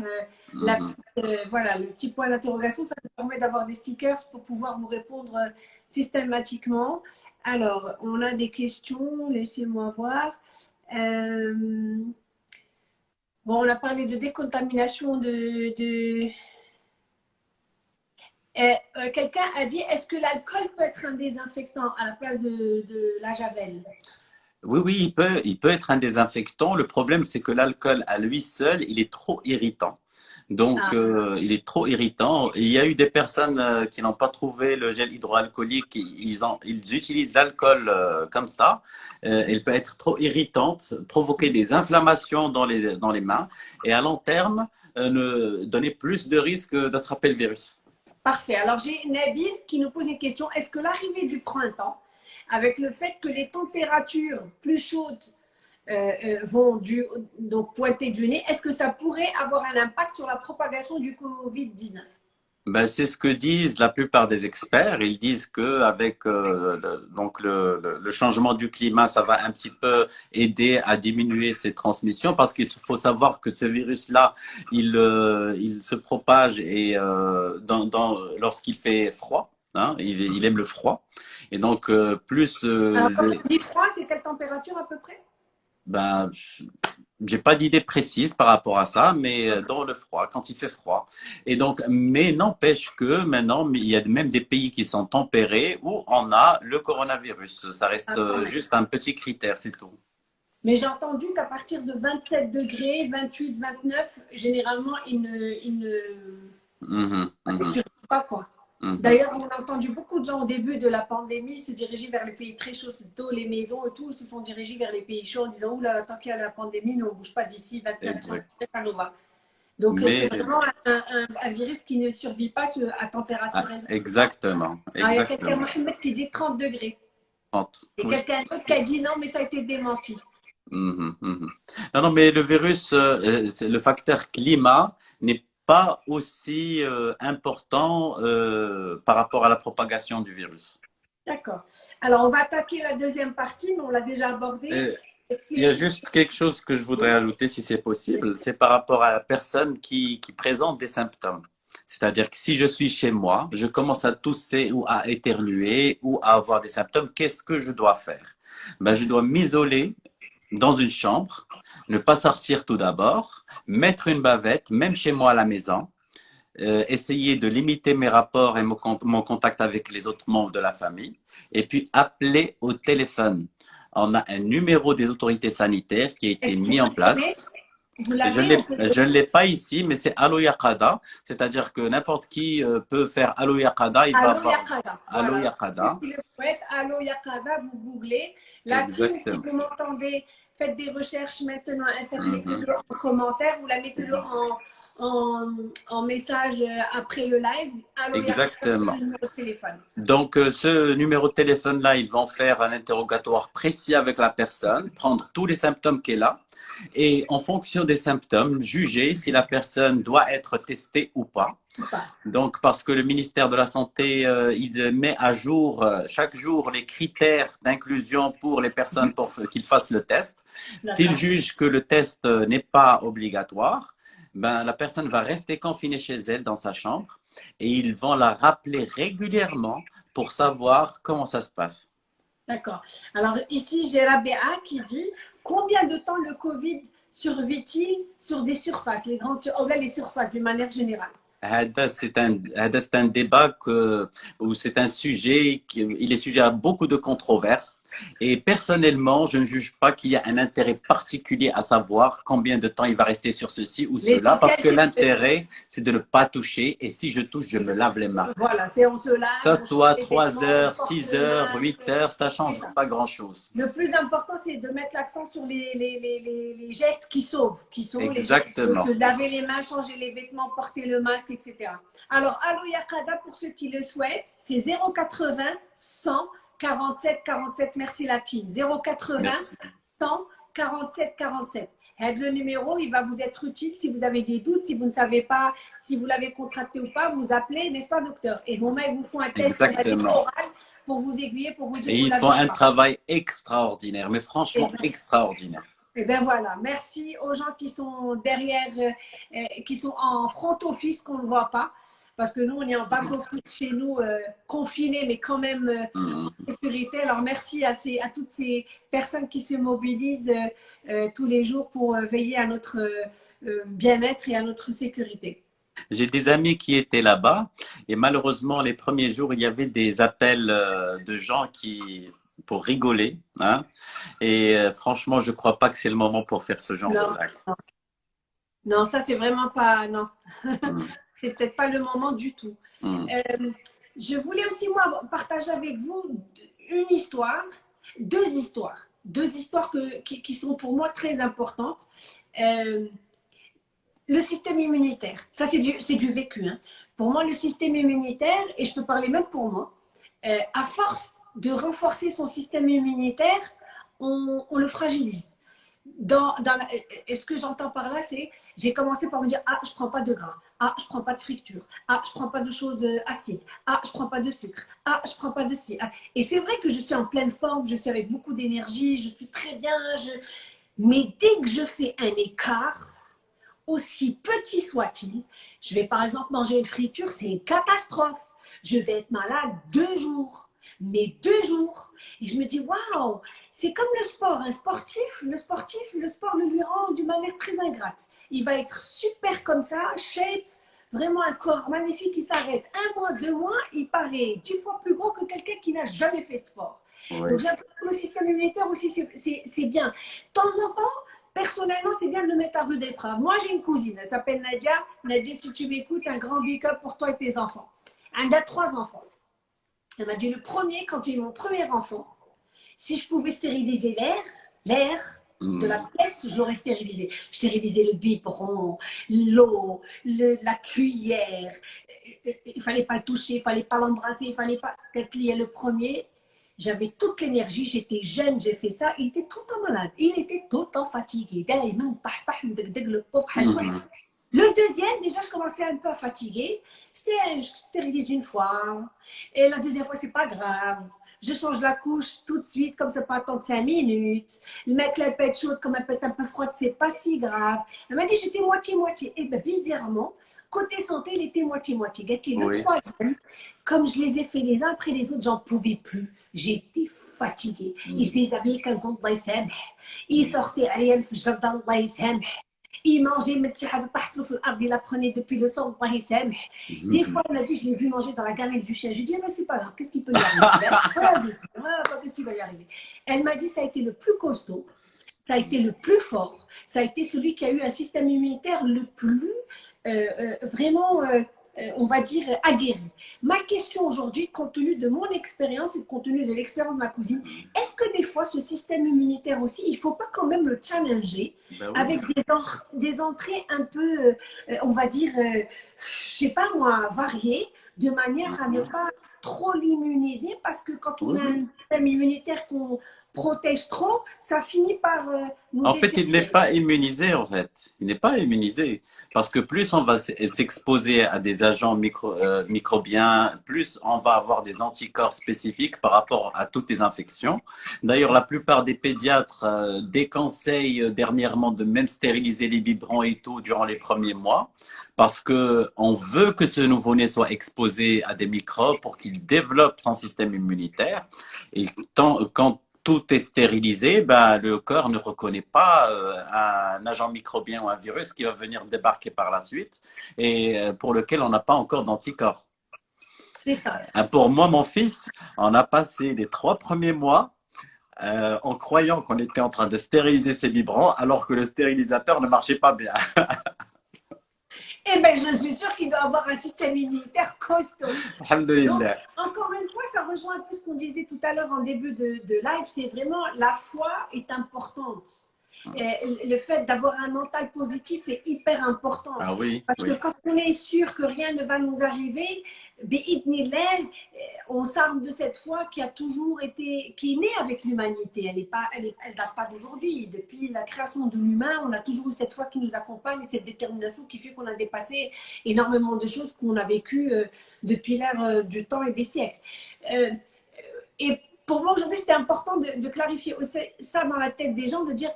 la, mhm. euh, voilà, le petit point d'interrogation, ça nous permet d'avoir des stickers pour pouvoir vous répondre euh, systématiquement. Alors, on a des questions, laissez-moi voir. Euh, bon, on a parlé de décontamination de... de... Quelqu'un a dit, est-ce que l'alcool peut être un désinfectant à la place de, de la javel? Oui, oui, il peut, il peut être un désinfectant. Le problème, c'est que l'alcool à lui seul, il est trop irritant. Donc, ah. euh, il est trop irritant. Il y a eu des personnes euh, qui n'ont pas trouvé le gel hydroalcoolique. Ils, ils utilisent l'alcool euh, comme ça. elle peut être trop irritante, provoquer des inflammations dans les, dans les mains et à long terme, ne donner plus de risques d'attraper le virus. Parfait. Alors, j'ai Nabil qui nous pose une question. Est-ce que l'arrivée du printemps, avec le fait que les températures plus chaudes euh, euh, vont du, donc pointer du nez, est-ce que ça pourrait avoir un impact sur la propagation du Covid-19 ben, c'est ce que disent la plupart des experts. Ils disent que avec euh, le, donc le, le, changement du climat, ça va un petit peu aider à diminuer ces transmissions parce qu'il faut savoir que ce virus-là, il, il se propage et dans, dans, lorsqu'il fait froid. Hein, il, il, aime le froid. Et donc, plus... Alors, quand on dit froid, c'est quelle température à peu près? Ben, j'ai pas d'idée précise par rapport à ça, mais dans le froid, quand il fait froid. Et donc, mais n'empêche que maintenant, il y a même des pays qui sont tempérés où on a le coronavirus. Ça reste ah, juste un petit critère, c'est tout. Mais j'ai entendu qu'à partir de 27 degrés, 28, 29, généralement, il ne, il ne, mmh, mmh. pas quoi. Mhm. D'ailleurs, on a entendu beaucoup de gens au début de la pandémie se diriger vers les pays très chauds, tôt les maisons et tout, se font diriger vers les pays chauds en disant Oula, tant qu'il y a la pandémie, nous, on ne bouge pas d'ici 24 30 ça nous va. Donc, c'est vraiment un, virus qui ne survit pas à température ah, Exactement. il y a quelqu'un, qui dit 30 degrés. 30. Et quelqu'un d'autre qui a dit non, mais ça a été démenti. Mhm, mhm. Non, non, mais le virus, euh, le facteur climat n'est pas aussi euh, important euh, par rapport à la propagation du virus. D'accord. Alors, on va attaquer la deuxième partie, mais on l'a déjà abordée. Euh, il y a juste quelque chose que je voudrais ajouter, si c'est possible, c'est par rapport à la personne qui, qui présente des symptômes. C'est-à-dire que si je suis chez moi, je commence à tousser ou à éternuer ou à avoir des symptômes, qu'est-ce que je dois faire? Ben, Je dois m'isoler dans une chambre, ne pas sortir tout d'abord, mettre une bavette, même chez moi à la maison, euh, essayer de limiter mes rapports et mon, contact avec les autres membres de la famille, et puis appeler au téléphone. On a un numéro des autorités sanitaires qui a été mis en place. Je ne l'ai pas ici, mais c'est Allo Yakada. C'est-à-dire que n'importe qui euh, peut faire Allo Yakada. Il va avoir Allo Yakada. Allo Yakada, vous googlez. La team, si vous m'entendez, faites des recherches maintenant, mettez-le mhm. en commentaire ou la mettez-le en, en, en, message euh, après le live. Exactement. Donc, euh, ce numéro de téléphone-là, ils vont faire un interrogatoire précis avec la personne, prendre tous les symptômes qu'elle a et en fonction des symptômes, juger si la personne doit être testée ou pas. Donc, parce que le ministère de la Santé, euh, il met à jour euh, chaque jour les critères d'inclusion pour les personnes pour qu'ils fassent le test. S'il juge que le test n'est pas obligatoire, ben, la personne va rester confinée chez elle dans sa chambre et ils vont la rappeler régulièrement pour savoir comment ça se passe. D'accord. Alors ici, j'ai Rabéa qui dit combien de temps le Covid survit-il sur des surfaces, les grandes, oh les surfaces d'une manière générale? C'est un, un débat que, ou c'est un sujet qui il est sujet à beaucoup de controverses. Et personnellement, je ne juge pas qu'il y a un intérêt particulier à savoir combien de temps il va rester sur ceci ou cela, parce que l'intérêt, c'est de ne pas toucher. Et si je touche, je me lave les mains. Voilà, c'est on se lave. Que ce soit 3 heures, 6 heures, 8 heures, ça change pas grand-chose. Le plus important, c'est de mettre l'accent sur les, les, les, les, gestes qui sauvent, qui sauvent. Exactement. se laver les mains, changer les vêtements, porter le masque, etc. Alors, Allo Yakada, pour ceux qui le souhaitent, c'est 080 100 47 47. Merci la team. 080 100 47 47. Le numéro, il va vous être utile si vous avez des doutes, si vous ne savez pas si vous l'avez contracté ou pas, vous appelez, n'est-ce pas, docteur? Et vos mains vous font un test oral pour vous aiguiller, pour vous dire. Et ils font un travail extraordinaire, mais franchement extraordinaire. Et eh bien voilà, merci aux gens qui sont derrière, euh, euh, qui sont en front office, qu'on ne voit pas parce que nous, on est en back office chez nous, euh, confinés, mais quand même euh, mm. sécurité. Alors, merci à, ces, à toutes ces personnes qui se mobilisent euh, tous les jours pour veiller à notre bien-être et à notre sécurité. J'ai des amis qui étaient là-bas et malheureusement, les premiers jours, il y avait des appels de gens qui pour rigoler. Hein, et franchement, je ne crois pas que c'est le moment pour faire ce genre de blague. Non. ça, c'est vraiment pas... Non. Mm. [LAUGHS] c'est peut-être pas le moment du tout. Hmm. Euh, je voulais aussi, moi, partager avec vous une histoire, deux histoires, deux histoires qui, sont pour moi très importantes. Euh, le système immunitaire, ça c'est du, du, vécu. Hein. Pour moi, le système immunitaire, et je peux parler même pour moi, euh, à force de renforcer son système immunitaire, on le fragilise dans, dans et ce que j'entends par là, c'est j'ai commencé par me dire ah je prends pas de gras, ah je prends pas de friture, ah je prends pas de choses euh, acides, ah je prends pas de sucre, ah je prends pas de ci. Ah. Et c'est vrai que je suis en pleine forme, je suis avec beaucoup d'énergie, je suis très bien, je... mais dès que je fais un écart, aussi petit soit-il, je vais par exemple manger une friture, c'est une catastrophe. Je vais être malade deux jours mais deux jours. Et je me dis, waouh, c'est comme le sport. Un sportif, le sportif, le sport le lui rend d'une manière très ingrate. Il va être super comme ça, shape, vraiment un corps magnifique qui s'arrête un mois, deux mois, il paraît dix fois plus gros que quelqu'un qui n'a jamais fait de sport. Donc j'ai le système immunitaire aussi, c'est bien. De temps en temps, personnellement, c'est bien de le mettre à rude épreuve. Moi, j'ai une cousine, elle s'appelle Nadia. Nadia, si tu m'écoutes, un grand big up pour toi et tes enfants. Elle a trois enfants. Elle m'a dit le premier, quand j'ai eu mon premier enfant, si je pouvais stériliser l'air, l'air de la hmm. pièce, je l'aurais stérilisé. Je stérilisais le biberon, l'eau, la cuillère. Il fallait pas le toucher, il fallait pas l'embrasser, il fallait pas. Il est le premier, j'avais toute l'énergie, j'étais jeune, j'ai fait ça. Il était tout le temps malade, il était tout le temps fatigué. Pauvre le deuxième, déjà, je commençais un peu à fatiguer. Je stérilise une fois. Et la deuxième fois, c'est pas grave. Je change la couche tout de suite, comme ça peut attendre cinq minutes. Mettre la pète chaude, comme elle peut être un peu froide, c'est pas si grave. Elle m'a dit, j'étais moitié-moitié. Et bien, bizarrement, côté santé, il était moitié-moitié. Le troisième, comme je les ai fait les uns après les autres, j'en pouvais plus. J'étais fatiguée. Mm. Il se déshabillait comme Allah Il sortait, allez, Allah il mangeait, il la prenait depuis le sang. Des fois, on a dit, je l'ai vu manger dans la gamelle du chien. J'ai dit, mais c'est pas grave, qu'est-ce qu'il peut y arriver? [LAUGHS] Qu'est-ce va y arriver? Elle m'a dit, ça a été le plus costaud, ça a été le plus fort, ça a été celui qui a eu un système immunitaire le plus, euh, euh, vraiment, euh, on va dire, aguerri. Ma question aujourd'hui, compte tenu de mon expérience et compte tenu de l'expérience de ma cousine, est-ce que des fois, ce système immunitaire aussi, il ne faut pas quand même le challenger ben avec des, entrées un peu, euh, on va dire, euh, je ne sais pas moi, variées, de manière à ne pas trop l'immuniser? Parce que quand on a un système immunitaire qu'on protège trop, ça finit par euh, En fait, il n'est pas immunisé, en fait. Il n'est pas immunisé. Parce que plus on va s'exposer à des agents micro, euh, microbiens, plus on va avoir des anticorps spécifiques par rapport à toutes les infections. D'ailleurs, la plupart des pédiatres euh, déconseillent dernièrement de même stériliser les biberons et tout durant les premiers mois. Parce que on veut que ce nouveau-né soit exposé à des microbes pour qu'il développe son système immunitaire. Et tant, quand tout est stérilisé, ben, le corps ne reconnaît pas euh, un agent microbien ou un virus qui va venir débarquer par la suite et euh, pour lequel on n'a pas encore d'anticorps. C'est ça. Euh, pour moi, mon fils, on a passé les trois premiers mois en croyant qu'on était en train de stériliser ses biberons alors que le stérilisateur ne marchait pas bien. [LAUGHS] eh bien, je suis sûre qu'il doit avoir un système immunitaire costaud. Encore une fois, ça rejoint un peu ce qu'on disait tout à l'heure en début de, live. C'est vraiment la foi est importante. Le fait d'avoir un mental positif est hyper important. Ah oui. Parce que quand on est sûr que rien ne va nous arriver, on s'arme de cette foi qui a toujours été, qui est née avec l'humanité. Elle ne pas, elle, elle date pas d'aujourd'hui. Depuis la création de l'humain, on a toujours eu cette foi qui nous accompagne et cette détermination qui fait qu'on a dépassé énormément de choses qu'on a vécues euh, depuis l'ère euh, du temps et des siècles. Euh, et pour moi, aujourd'hui, c'était important de, clarifier aussi ça dans la tête des gens, de dire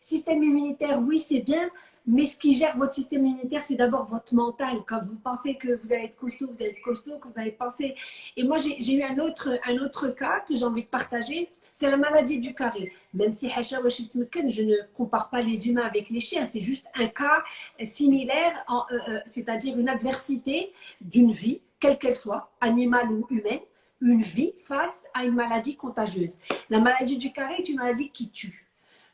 système immunitaire, oui, c'est bien, mais ce qui gère votre système immunitaire, c'est d'abord votre mental. Quand vous pensez que vous allez être costaud, vous allez être costaud. Quand vous allez penser. Et moi, j'ai eu un autre, un autre cas que j'ai envie de partager. C'est la maladie du carré. Même si je ne compare pas les humains avec les chiens, c'est juste un cas similaire, euh, euh, c'est-à-dire une adversité d'une vie, quelle qu'elle soit, animale ou humaine, une vie face à une maladie contagieuse. La maladie du carré est une maladie qui tue.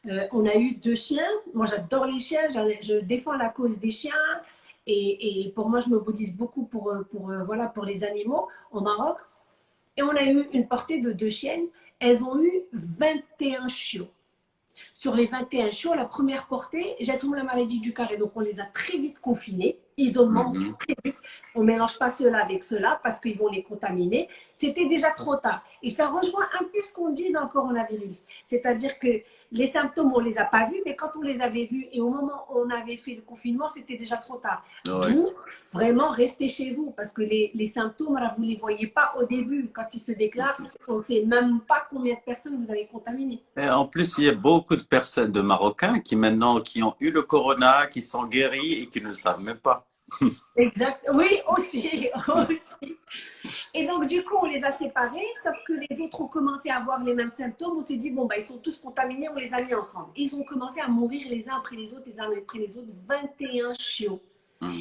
Euh, on a eu deux chiens. Moi, j'adore les chiens. Je défends la cause des chiens. Et, pour moi, je me bouddhise beaucoup pour, euh, pour, euh, voilà, pour les animaux au Maroc. Et on a eu une portée de deux chiennes. Elles ont eu 21 chiots. Sur les 21 chiots, la première portée, j'ai trouvé la maladie du carré. Donc, on les a très vite confinés isolement mhm. On ne mélange pas cela avec cela parce qu'ils vont les contaminer. C'était déjà trop tard. Et ça rejoint un peu ce qu'on dit dans le coronavirus. C'est-à-dire que les symptômes, on ne les a pas vus, mais quand on les avait vus et au moment où on avait fait le confinement, c'était déjà trop tard. Donc, vraiment, restez chez vous parce que les, les symptômes, vous ne les voyez pas au début. Quand ils se déclarent, on ne sait même pas combien de personnes vous avez contaminées. Et en plus, il y a beaucoup de personnes, de Marocains, qui maintenant, qui ont eu le corona, qui sont guéris et qui ne savent même pas. Exact. Oui, aussi, [LAUGHS] aussi. Et donc, du coup, on les a séparés, sauf que les autres ont commencé à avoir les mêmes symptômes. On s'est dit, bon, bah, ils sont tous contaminés, on les a mis ensemble. ils ont commencé à mourir les uns après les autres, les uns après les autres, 21 chiots.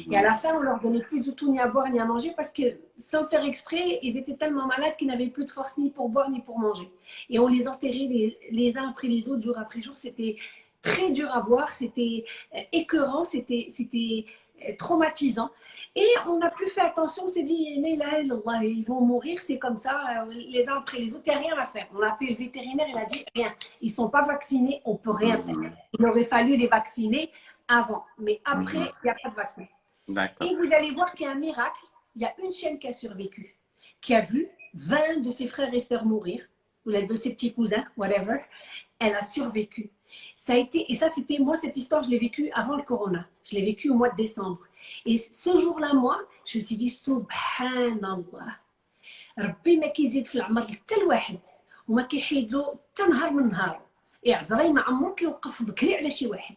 Et à la fin, on leur donnait plus du tout ni à boire ni à manger parce que, sans faire exprès, ils étaient tellement malades qu'ils n'avaient plus de force ni pour boire ni pour manger. Et on les enterrait les, les uns après les autres, jour après jour. C'était très dur à voir, c'était euh, écœurant, c'était traumatisant. Et on n'a plus fait attention, on s'est dit, ils vont mourir, c'est comme ça, euh, les uns après les autres, il n'y a rien à faire. On a appelé le vétérinaire, il a dit, rien, ils ne sont pas vaccinés, on ne peut rien faire. Il aurait fallu les vacciner avant, mais après, il n'y a pas de vaccin. Et vous allez voir qu'il y a un miracle, il y a une chienne qui a survécu, qui a vu 20 de ses frères et sœurs mourir, ou de ses petits cousins, whatever, elle a survécu. Ça a été, et ça, c'était, moi, cette histoire, je l'ai vécue avant le corona. Je l'ai vécue au mois de décembre. Et ce jour-là, moi, je me suis dit, subhanallah. ربي ما كيزيد في العمر حتى الواحد وما كيحيد له حتى نهار من نهار عزراي ما عمرو كيوقف بكري على شي واحد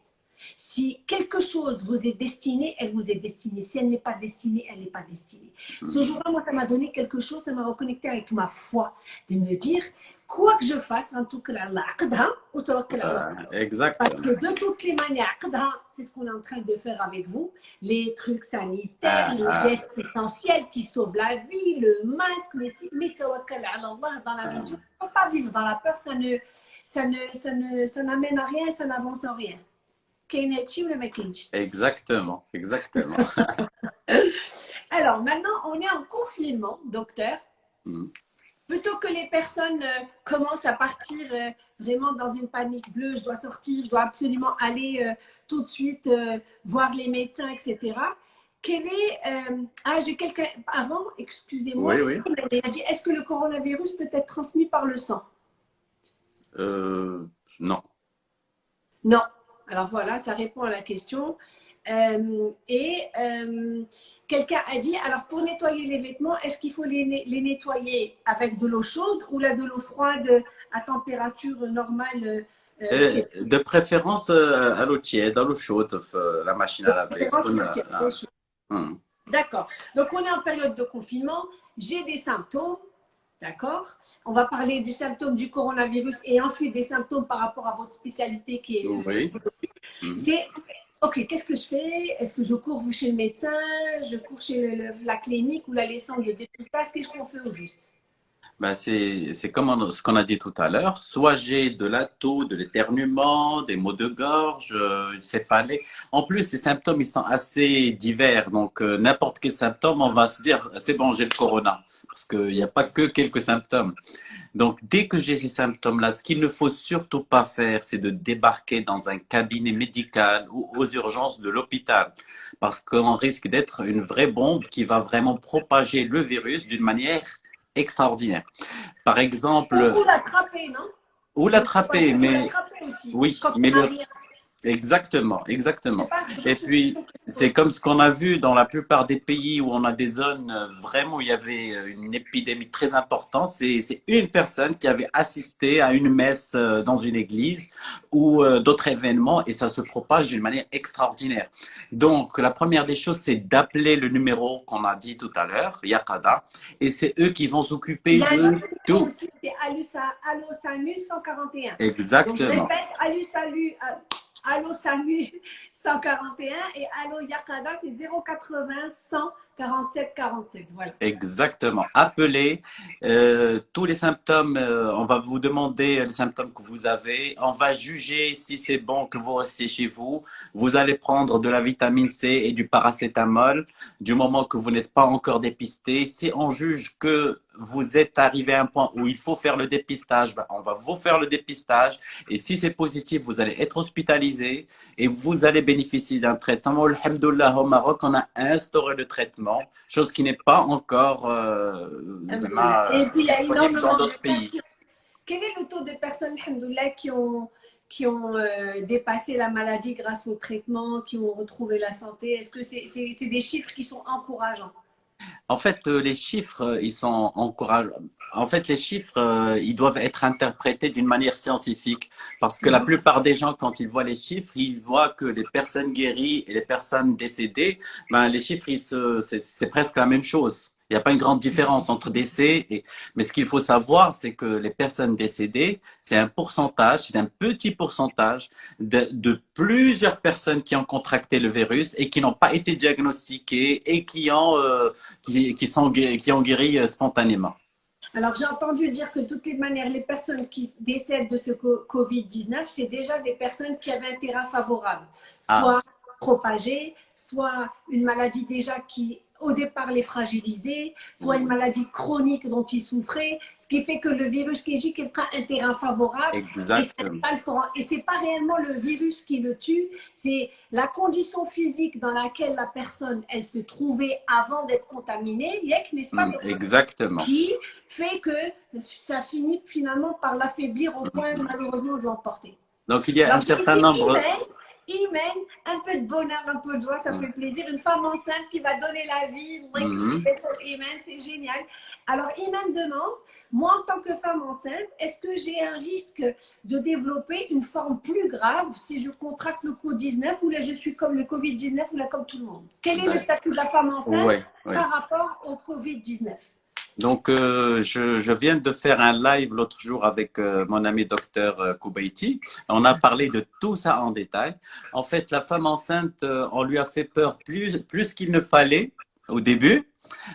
Si quelque chose vous est destiné, elle vous est destinée. Si elle n'est pas destinée, elle n'est pas destinée. Ce jour-là, moi, ça m'a donné quelque chose, ça m'a reconnecté avec ma foi, de me dire, quoi que je fasse, en tout cas, Exactement. Parce que de toutes les manières, c'est ce qu'on est en train de faire avec vous. Les trucs sanitaires, ah, les ah. gestes essentiels qui sauvent la vie, le masque, le mais dans la mesure, on ne peut pas vivre dans la peur, ça ne, ça ne, ça ne, ça n'amène à rien, ça n'avance en rien. Exactement, exactement. [LAUGHS] Alors maintenant, on est en confinement, docteur. Mm plutôt que les personnes euh, commencent à partir euh, vraiment dans une panique bleue, je dois sortir, je dois absolument aller euh, tout de suite voir les médecins, etc. Quel est, ah, j'ai quelqu'un avant, excusez-moi, oui, oui. il a dit, est-ce que le coronavirus peut être transmis par le sang? Non. Non. Alors voilà, ça répond à la question. et Quelqu'un a dit, alors pour nettoyer les vêtements, est-ce qu'il faut les, nettoyer avec de l'eau chaude ou là de l'eau froide à température normale euh, euh, De préférence euh, à l'eau tiède, à l'eau chaude, la machine à laver. Hmm. D'accord. Donc on est en période de confinement, j'ai des symptômes, D'accord On va parler du symptôme du coronavirus et ensuite des symptômes par rapport à votre spécialité qui est. Oui. C'est ok, qu'est-ce que je fais? Est-ce que je cours chez le médecin? Je cours chez la clinique ou la laissant de dépistage Qu'est-ce qu'on fait au juste ben c'est comme ce qu'on a dit tout à l'heure. Soit j'ai de la toux, de l'éternuement, des maux de gorge, euh, une céphalée. En plus, les symptômes, ils sont assez divers. Donc, euh, n'importe quel symptôme, on va se dire, c'est bon, j'ai le corona. Parce qu'il n'y a pas que quelques symptômes. Donc, dès que j'ai ces symptômes-là, ce qu'il ne faut surtout pas faire, c'est de débarquer dans un cabinet médical ou aux urgences de l'hôpital, parce qu'on risque d'être une vraie bombe qui va vraiment propager le virus d'une manière extraordinaire. Par exemple... Ou l'attraper, non? Ou l'attraper, mais... Oui, mais le... Exactement, exactement. Et puis, c'est comme ce qu'on a vu dans la plupart des pays où on a des zones euh, vraiment où il y avait euh, une épidémie très importante. C'est une personne qui avait assisté à une messe euh, dans une église ou d'autres événements et ça se propage d'une manière extraordinaire. Donc, la première des choses, c'est d'appeler le numéro qu'on a dit tout à l'heure, Yakada, et c'est eux qui vont s'occuper de tout. C'est Allo Samu 141. Exactement. Donc, je répète, Allo Salut. Allo Samu 141 et Allo Yakada, c'est 080 100 47 47, voilà. Exactement. Appelez euh, tous les symptômes. Euh, on va vous demander les symptômes que vous avez. On va juger si c'est bon que vous restez chez vous. Vous allez prendre de la vitamine C et du paracétamol du moment que vous n'êtes pas encore dépisté. Si on juge que vous êtes arrivé à un point où il faut faire le dépistage, ben, on va vous faire le dépistage. Et si c'est positif, vous allez être hospitalisé et vous allez bénéficier d'un traitement. Alhamdoulilah, au Maroc, on a instauré le traitement, chose qui n'est pas encore euh, disponible dans d'autres pays. Quel est le taux de personnes, alhamdoulilah, qui ont, qui ont euh, dépassé la maladie grâce au traitement, qui ont retrouvé la santé? Est-ce que c'est des chiffres qui sont encourageants? En fait, euh, les chiffres, euh, ils sont. En fait, les chiffres, euh, ils doivent être interprétés d'une manière scientifique. Parce que la mhm. plupart des gens, quand ils voient les chiffres, ils voient que les personnes guéries et les personnes décédées, ben, les chiffres, c'est presque la même chose. Il n'y a pas une grande différence entre décès et... Mais ce qu'il faut savoir, c'est que les personnes décédées, c'est un pourcentage, c'est un petit pourcentage de, de, plusieurs personnes qui ont contracté le virus et qui n'ont pas été diagnostiquées et qui, ont, euh, qui, qui, sont, qui ont guéri euh, spontanément. Alors, j'ai entendu dire que de toutes les manières, les personnes qui décèdent de ce Covid-19, c'est déjà des personnes qui avaient un terrain favorable. Ah. Soit propagé, soit une maladie déjà qui au départ les fragiliser, soit une maladie chronique dont ils souffraient, ce qui fait que le virus Kéji il prend un terrain favorable. Exactement. Et ce n'est pas, réellement le virus qui le tue, c'est la condition physique dans laquelle la personne elle se trouvait avant d'être contaminée, n'est-ce pas? Mm, Exactement. Qui fait que ça finit finalement par l'affaiblir au point malheureusement de l'emporter. Donc il y a un certain nombre humaine, un peu de bonheur, un peu de joie, ça fait plaisir. Une femme enceinte qui va donner la vie, mm c'est génial. Alors, Iman demande, moi en tant que femme enceinte, est-ce que j'ai un risque de développer une forme plus grave si je contracte le Covid-19 ou là je suis comme le Covid-19 ou là comme tout le monde? Quel est le statut de la femme enceinte par rapport au Covid-19 donc, euh, je, je, viens de faire un live l'autre jour avec euh, mon ami docteur euh, Koubaiti. On a parlé de tout ça en détail. En fait, la femme enceinte, on lui a fait peur plus, plus qu'il ne fallait au début.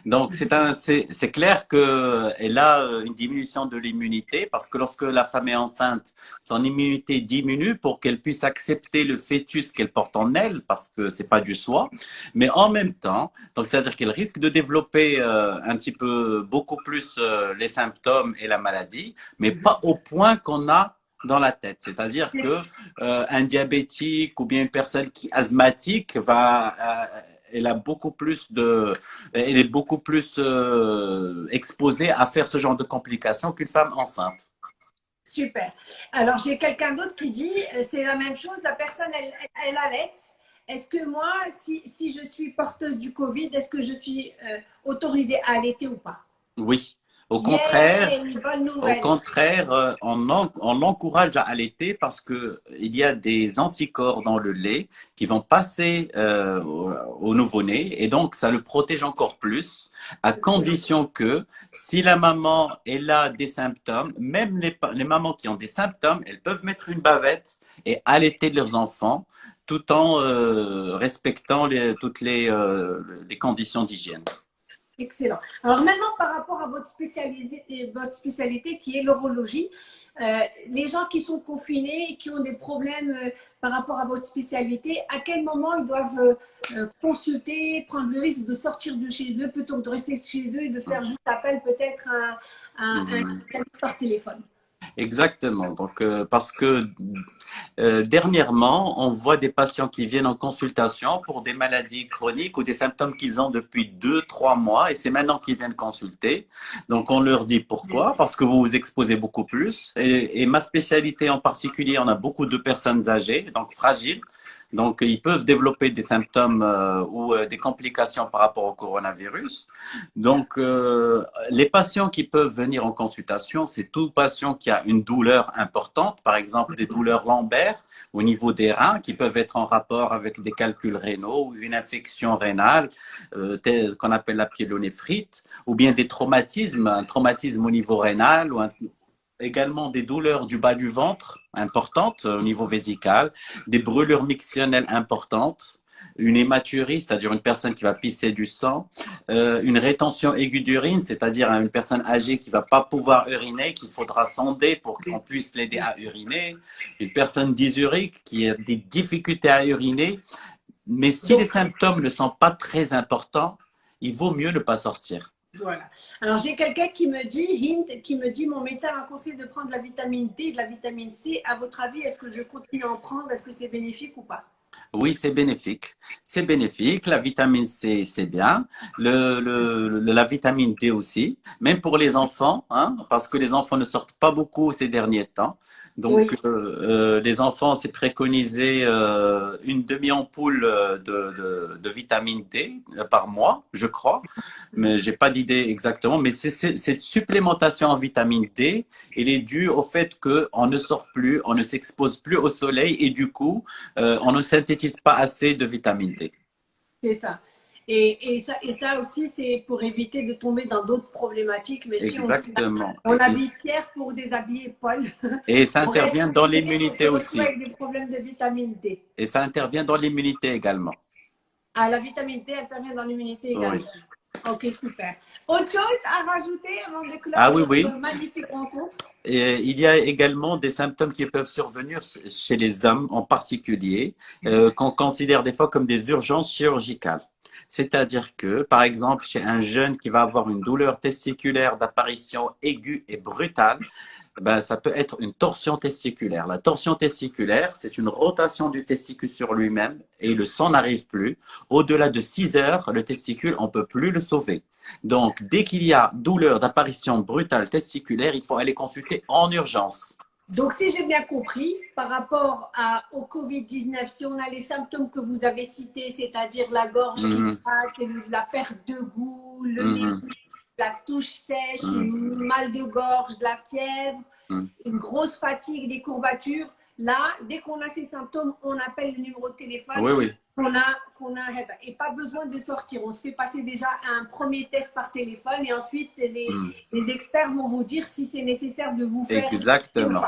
Donc, c'est clair qu'elle a euh, une diminution de l'immunité parce que lorsque la femme est enceinte, son immunité diminue pour qu'elle puisse accepter le fœtus qu'elle porte en elle parce que c'est pas du soi. Mais en même temps, donc c'est-à-dire qu'elle risque de développer euh, un petit peu beaucoup plus euh, les symptômes et la maladie, mais pas au point qu'on a dans la tête. C'est-à-dire que un diabétique ou bien une personne qui asthmatique va elle a beaucoup plus de, elle est beaucoup plus euh, exposée à faire ce genre de complications qu'une femme enceinte. Super. Alors j'ai quelqu'un d'autre qui dit, euh, c'est la même chose. La personne, elle, elle allait. Est-ce que moi, si, si, je suis porteuse du Covid, est-ce que je suis euh, autorisée à allaiter ou pas? Oui. Au contraire, au contraire, euh, on, on encourage à allaiter parce que il y a des anticorps dans le lait qui vont passer euh, au nouveau-né et donc ça le protège encore plus à condition que si la maman elle a des symptômes, même les, les mamans qui ont des symptômes, elles peuvent mettre une bavette et allaiter leurs enfants tout en euh, respectant les, toutes les, les conditions d'hygiène. Excellent. Alors maintenant, par rapport à votre spécialité, votre spécialité qui est l'urologie, euh, les gens qui sont confinés et qui ont des problèmes euh, par rapport à votre spécialité, à quel moment ils doivent euh, consulter, prendre le risque de sortir de chez eux plutôt que de rester chez eux et de faire juste appel peut-être à, un, un, par téléphone? Exactement. Donc, parce que euh, dernièrement, on voit des patients qui viennent en consultation pour des maladies chroniques ou des symptômes qu'ils ont depuis deux, trois mois et c'est maintenant qu'ils viennent consulter. Donc, on leur dit pourquoi Parce que vous vous exposez beaucoup plus. Et, et ma spécialité en particulier, on a beaucoup de personnes âgées, donc fragiles, donc, ils peuvent développer des symptômes euh, ou euh, des complications par rapport au coronavirus. Donc, euh, les patients qui peuvent venir en consultation, c'est tout patient qui a une douleur importante, par exemple des douleurs lombaires au niveau des reins, qui peuvent être en rapport avec des calculs rénaux ou une infection rénale qu'on appelle la pyélonéphrite, ou bien des traumatismes, un traumatisme au niveau rénal ou un également des douleurs du bas du ventre importantes au niveau vésical, des brûlures mictionnelles importantes, une hématurie, c'est-à-dire une personne qui va pisser du sang, euh, une rétention aiguë d'urine, c'est-à-dire une personne âgée qui va pas pouvoir uriner, qu'il faudra sonder pour qu'on puisse l'aider à uriner, une personne dysurique qui a des difficultés à uriner, mais si les symptômes ne sont pas très importants, il vaut mieux ne pas sortir. Voilà. Alors, j'ai quelqu'un qui me dit, Hint, qui me dit, mon médecin m'a conseillé de prendre de la vitamine D de la vitamine C. À votre avis, est-ce que je continue à en prendre? Est-ce que c'est bénéfique ou pas? Oui, c'est bénéfique. C'est bénéfique. La vitamine C, c'est bien. Le, le, la vitamine D aussi. Même pour les enfants, hein, parce que les enfants ne sortent pas beaucoup ces derniers temps. Donc, euh, euh, les enfants, c'est préconisé euh, une demi-ampoule de, de, de, vitamine D par mois, je crois. Mais j'ai pas d'idée exactement. Mais c'est cette supplémentation en vitamine D, elle est due au fait qu'on ne sort plus, on ne s'expose plus au soleil et du coup, on ne synthétise pas assez de vitamine D. C'est ça. Et, et, ça. et ça aussi, c'est pour éviter de tomber dans d'autres problématiques. Mais Exactement. si on, habille Pierre pour déshabiller Paul. Et ça intervient dans l'immunité aussi. Avec des problèmes de vitamine D. Et ça intervient dans l'immunité également. Ah, la vitamine D intervient dans l'immunité également. Ok, super. Autre chose à rajouter avant de clore ah, oui, oui. magnifique rencontre? Et il y a également des symptômes qui peuvent survenir chez les hommes en particulier, euh, qu'on considère des fois comme des urgences chirurgicales. C'est-à-dire que, par exemple, chez un jeune qui va avoir une douleur testiculaire d'apparition aiguë et brutale, ben, ça peut être une torsion testiculaire. La torsion testiculaire, c'est une rotation du testicule sur lui-même et le sang n'arrive plus. Au-delà de 6 heures, le testicule, on ne peut plus le sauver. Donc, dès qu'il y a douleur d'apparition brutale testiculaire, il faut aller consulter en urgence. Donc, si j'ai bien compris, par rapport à, au Covid-19, si on a les symptômes que vous avez cités, c'est-à-dire la gorge qui mhm. craque, la perte de goût, le nez mhm la touche sèche, mmh. mal de gorge, de la fièvre, mmh. une grosse fatigue, des courbatures. Là, dès qu'on a ces symptômes, on appelle le numéro de téléphone oui, oui. qu'on a, qu'on a. Et pas besoin de sortir. On se fait passer déjà un premier test par téléphone et ensuite les, mmh. les experts vont vous dire si c'est nécessaire de vous faire. Exactement.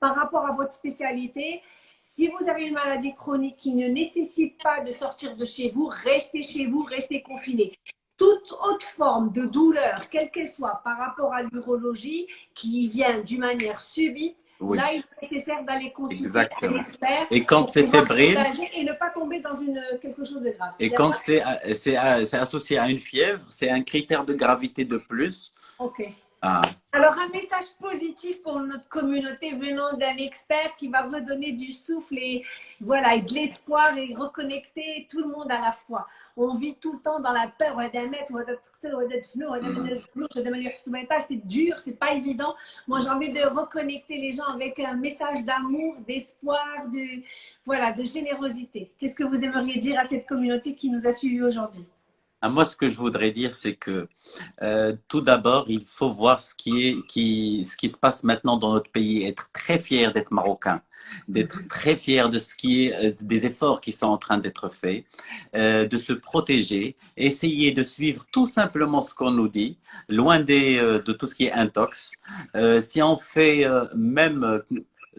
Par rapport à votre spécialité, si vous avez une maladie chronique qui ne nécessite pas de sortir de chez vous, restez chez vous, restez confiné toute autre forme de douleur, quelle qu'elle soit, par rapport à l'urologie, qui vient d'une manière subite, là, il est nécessaire d'aller consulter un expert. Et quand c'est fébrile. Et ne pas tomber dans une, quelque chose de grave. Et quand c'est associé à une fièvre, c'est un critère de gravité de plus. OK. Ah. Alors, un message positif pour notre communauté venant d'un expert qui va redonner du souffle et, voilà, et de l'espoir et reconnecter tout le monde à la fois. On vit tout le temps dans la peur. C'est dur, c'est pas évident. Moi, j'ai envie de reconnecter les gens avec un message d'amour, d'espoir, de, voilà, de générosité. Qu'est-ce que vous aimeriez dire à cette communauté qui nous a suivis aujourd'hui? Ah, moi, ce que je voudrais dire, c'est que euh, tout d'abord, il faut voir ce qui, est, qui, ce qui se passe maintenant dans notre pays, être très fier d'être marocain, d'être très fier de ce qui est, euh, des efforts qui sont en train d'être faits, euh, de se protéger, essayer de suivre tout simplement ce qu'on nous dit, loin des, de tout ce qui est intox. si on fait même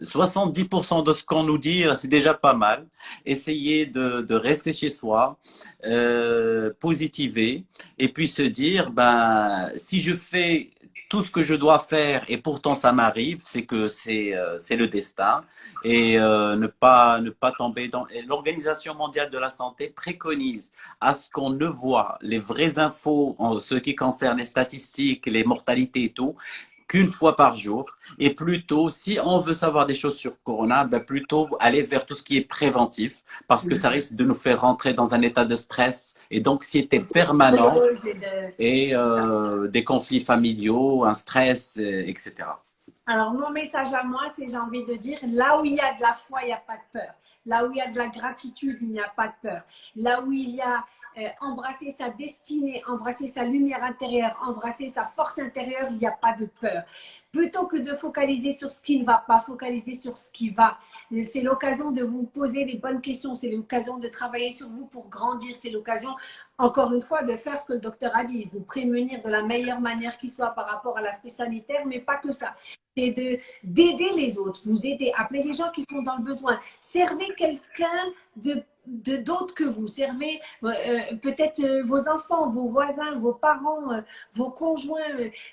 70% de ce qu'on nous dit, c'est déjà pas mal. Essayez de, rester chez soi, euh, positiver, et puis se dire, ben, si je fais tout ce que je dois faire et pourtant ça m'arrive, c'est que c'est euh, le destin et euh, ne pas ne pas tomber dans l'Organisation mondiale de la santé préconise à ce qu'on ne voit les vraies infos en ce qui concerne les statistiques, les mortalités et tout qu'une fois par jour. Et plutôt, si on veut savoir des choses sur Corona, ben plutôt aller vers tout ce qui est préventif, parce que ça risque de nous faire rentrer dans un état de stress et d'anxiété permanent et euh, des conflits familiaux, un stress, etc. Alors, mon message à moi, c'est j'ai envie de dire, là où il y a de la foi, il n'y a pas de peur. Là où il y a de la gratitude, il n'y a pas de peur. Là où il y a embrasser sa destinée, embrasser sa lumière intérieure, embrasser sa force intérieure, il n'y a pas de peur. Plutôt que de focaliser sur ce qui ne va pas, focaliser sur ce qui va. C'est l'occasion de vous poser les bonnes questions, c'est l'occasion de travailler sur vous pour grandir, c'est l'occasion, encore une fois, de faire ce que le docteur a dit, vous prémunir de la meilleure manière qui soit par rapport à l'aspect sanitaire, mais pas que ça. C'est d'aider les autres, vous aider, appeler les gens qui sont dans le besoin, servez quelqu'un de d'autres que vous. Servez euh, peut-être euh, vos enfants, vos voisins, vos parents, euh, vos conjoints,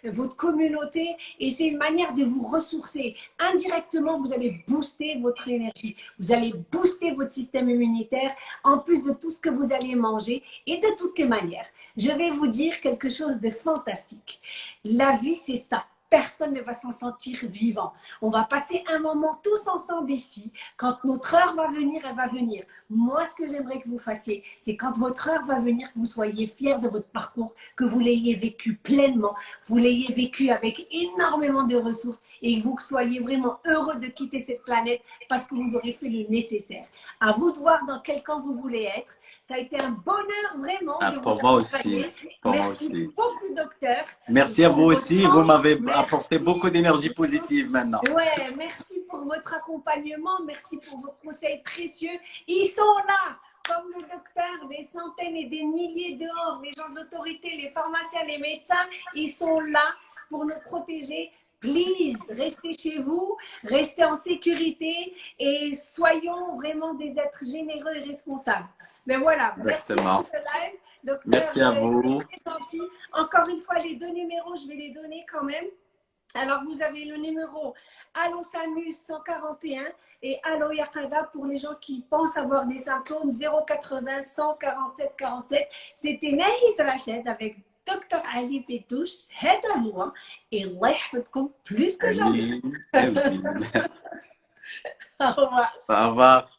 votre communauté. Et c'est une manière de vous ressourcer. Indirectement, vous allez booster votre énergie. Vous allez booster votre système immunitaire en plus de tout ce que vous allez manger et de toutes les manières. Je vais vous dire quelque chose de fantastique. La vie, c'est ça personne ne va s'en sentir vivant. On va passer un moment tous ensemble ici. Quand notre heure va venir, elle va venir. Moi, ce que j'aimerais que vous fassiez, c'est quand votre heure va venir, que vous soyez fiers de votre parcours, que vous l'ayez vécu pleinement, vous l'ayez vécu avec énormément de ressources et que vous soyez vraiment heureux de quitter cette planète parce que vous aurez fait le nécessaire. À vous de voir dans quel camp vous voulez être. Ça a été un bonheur vraiment ah, de pour moi aussi. Merci beaucoup, docteur. Merci à vous aussi. Vous m'avez apporté beaucoup d'énergie positive maintenant. Ouais, merci pour votre accompagnement. Merci pour vos conseils précieux. Ils sont là comme le docteur, des centaines et des milliers dehors, les gens de l'autorité, les pharmaciens, les médecins, ils sont là pour nous protéger please, restez chez vous, restez en sécurité et soyons vraiment des êtres généreux et responsables. Mais voilà, merci pour ce live. Merci à vous. Gentil. Encore une fois, les deux numéros, je vais les donner quand même. Alors, vous avez le numéro Allo Samus 141 et Allo Yakada pour les gens qui pensent avoir des symptômes 080 147 47. C'était Nahid Rachid avec دكتور علي بيدوش هذا هو الله يحفظكم بلوس كجامي [LAUGHS] صباح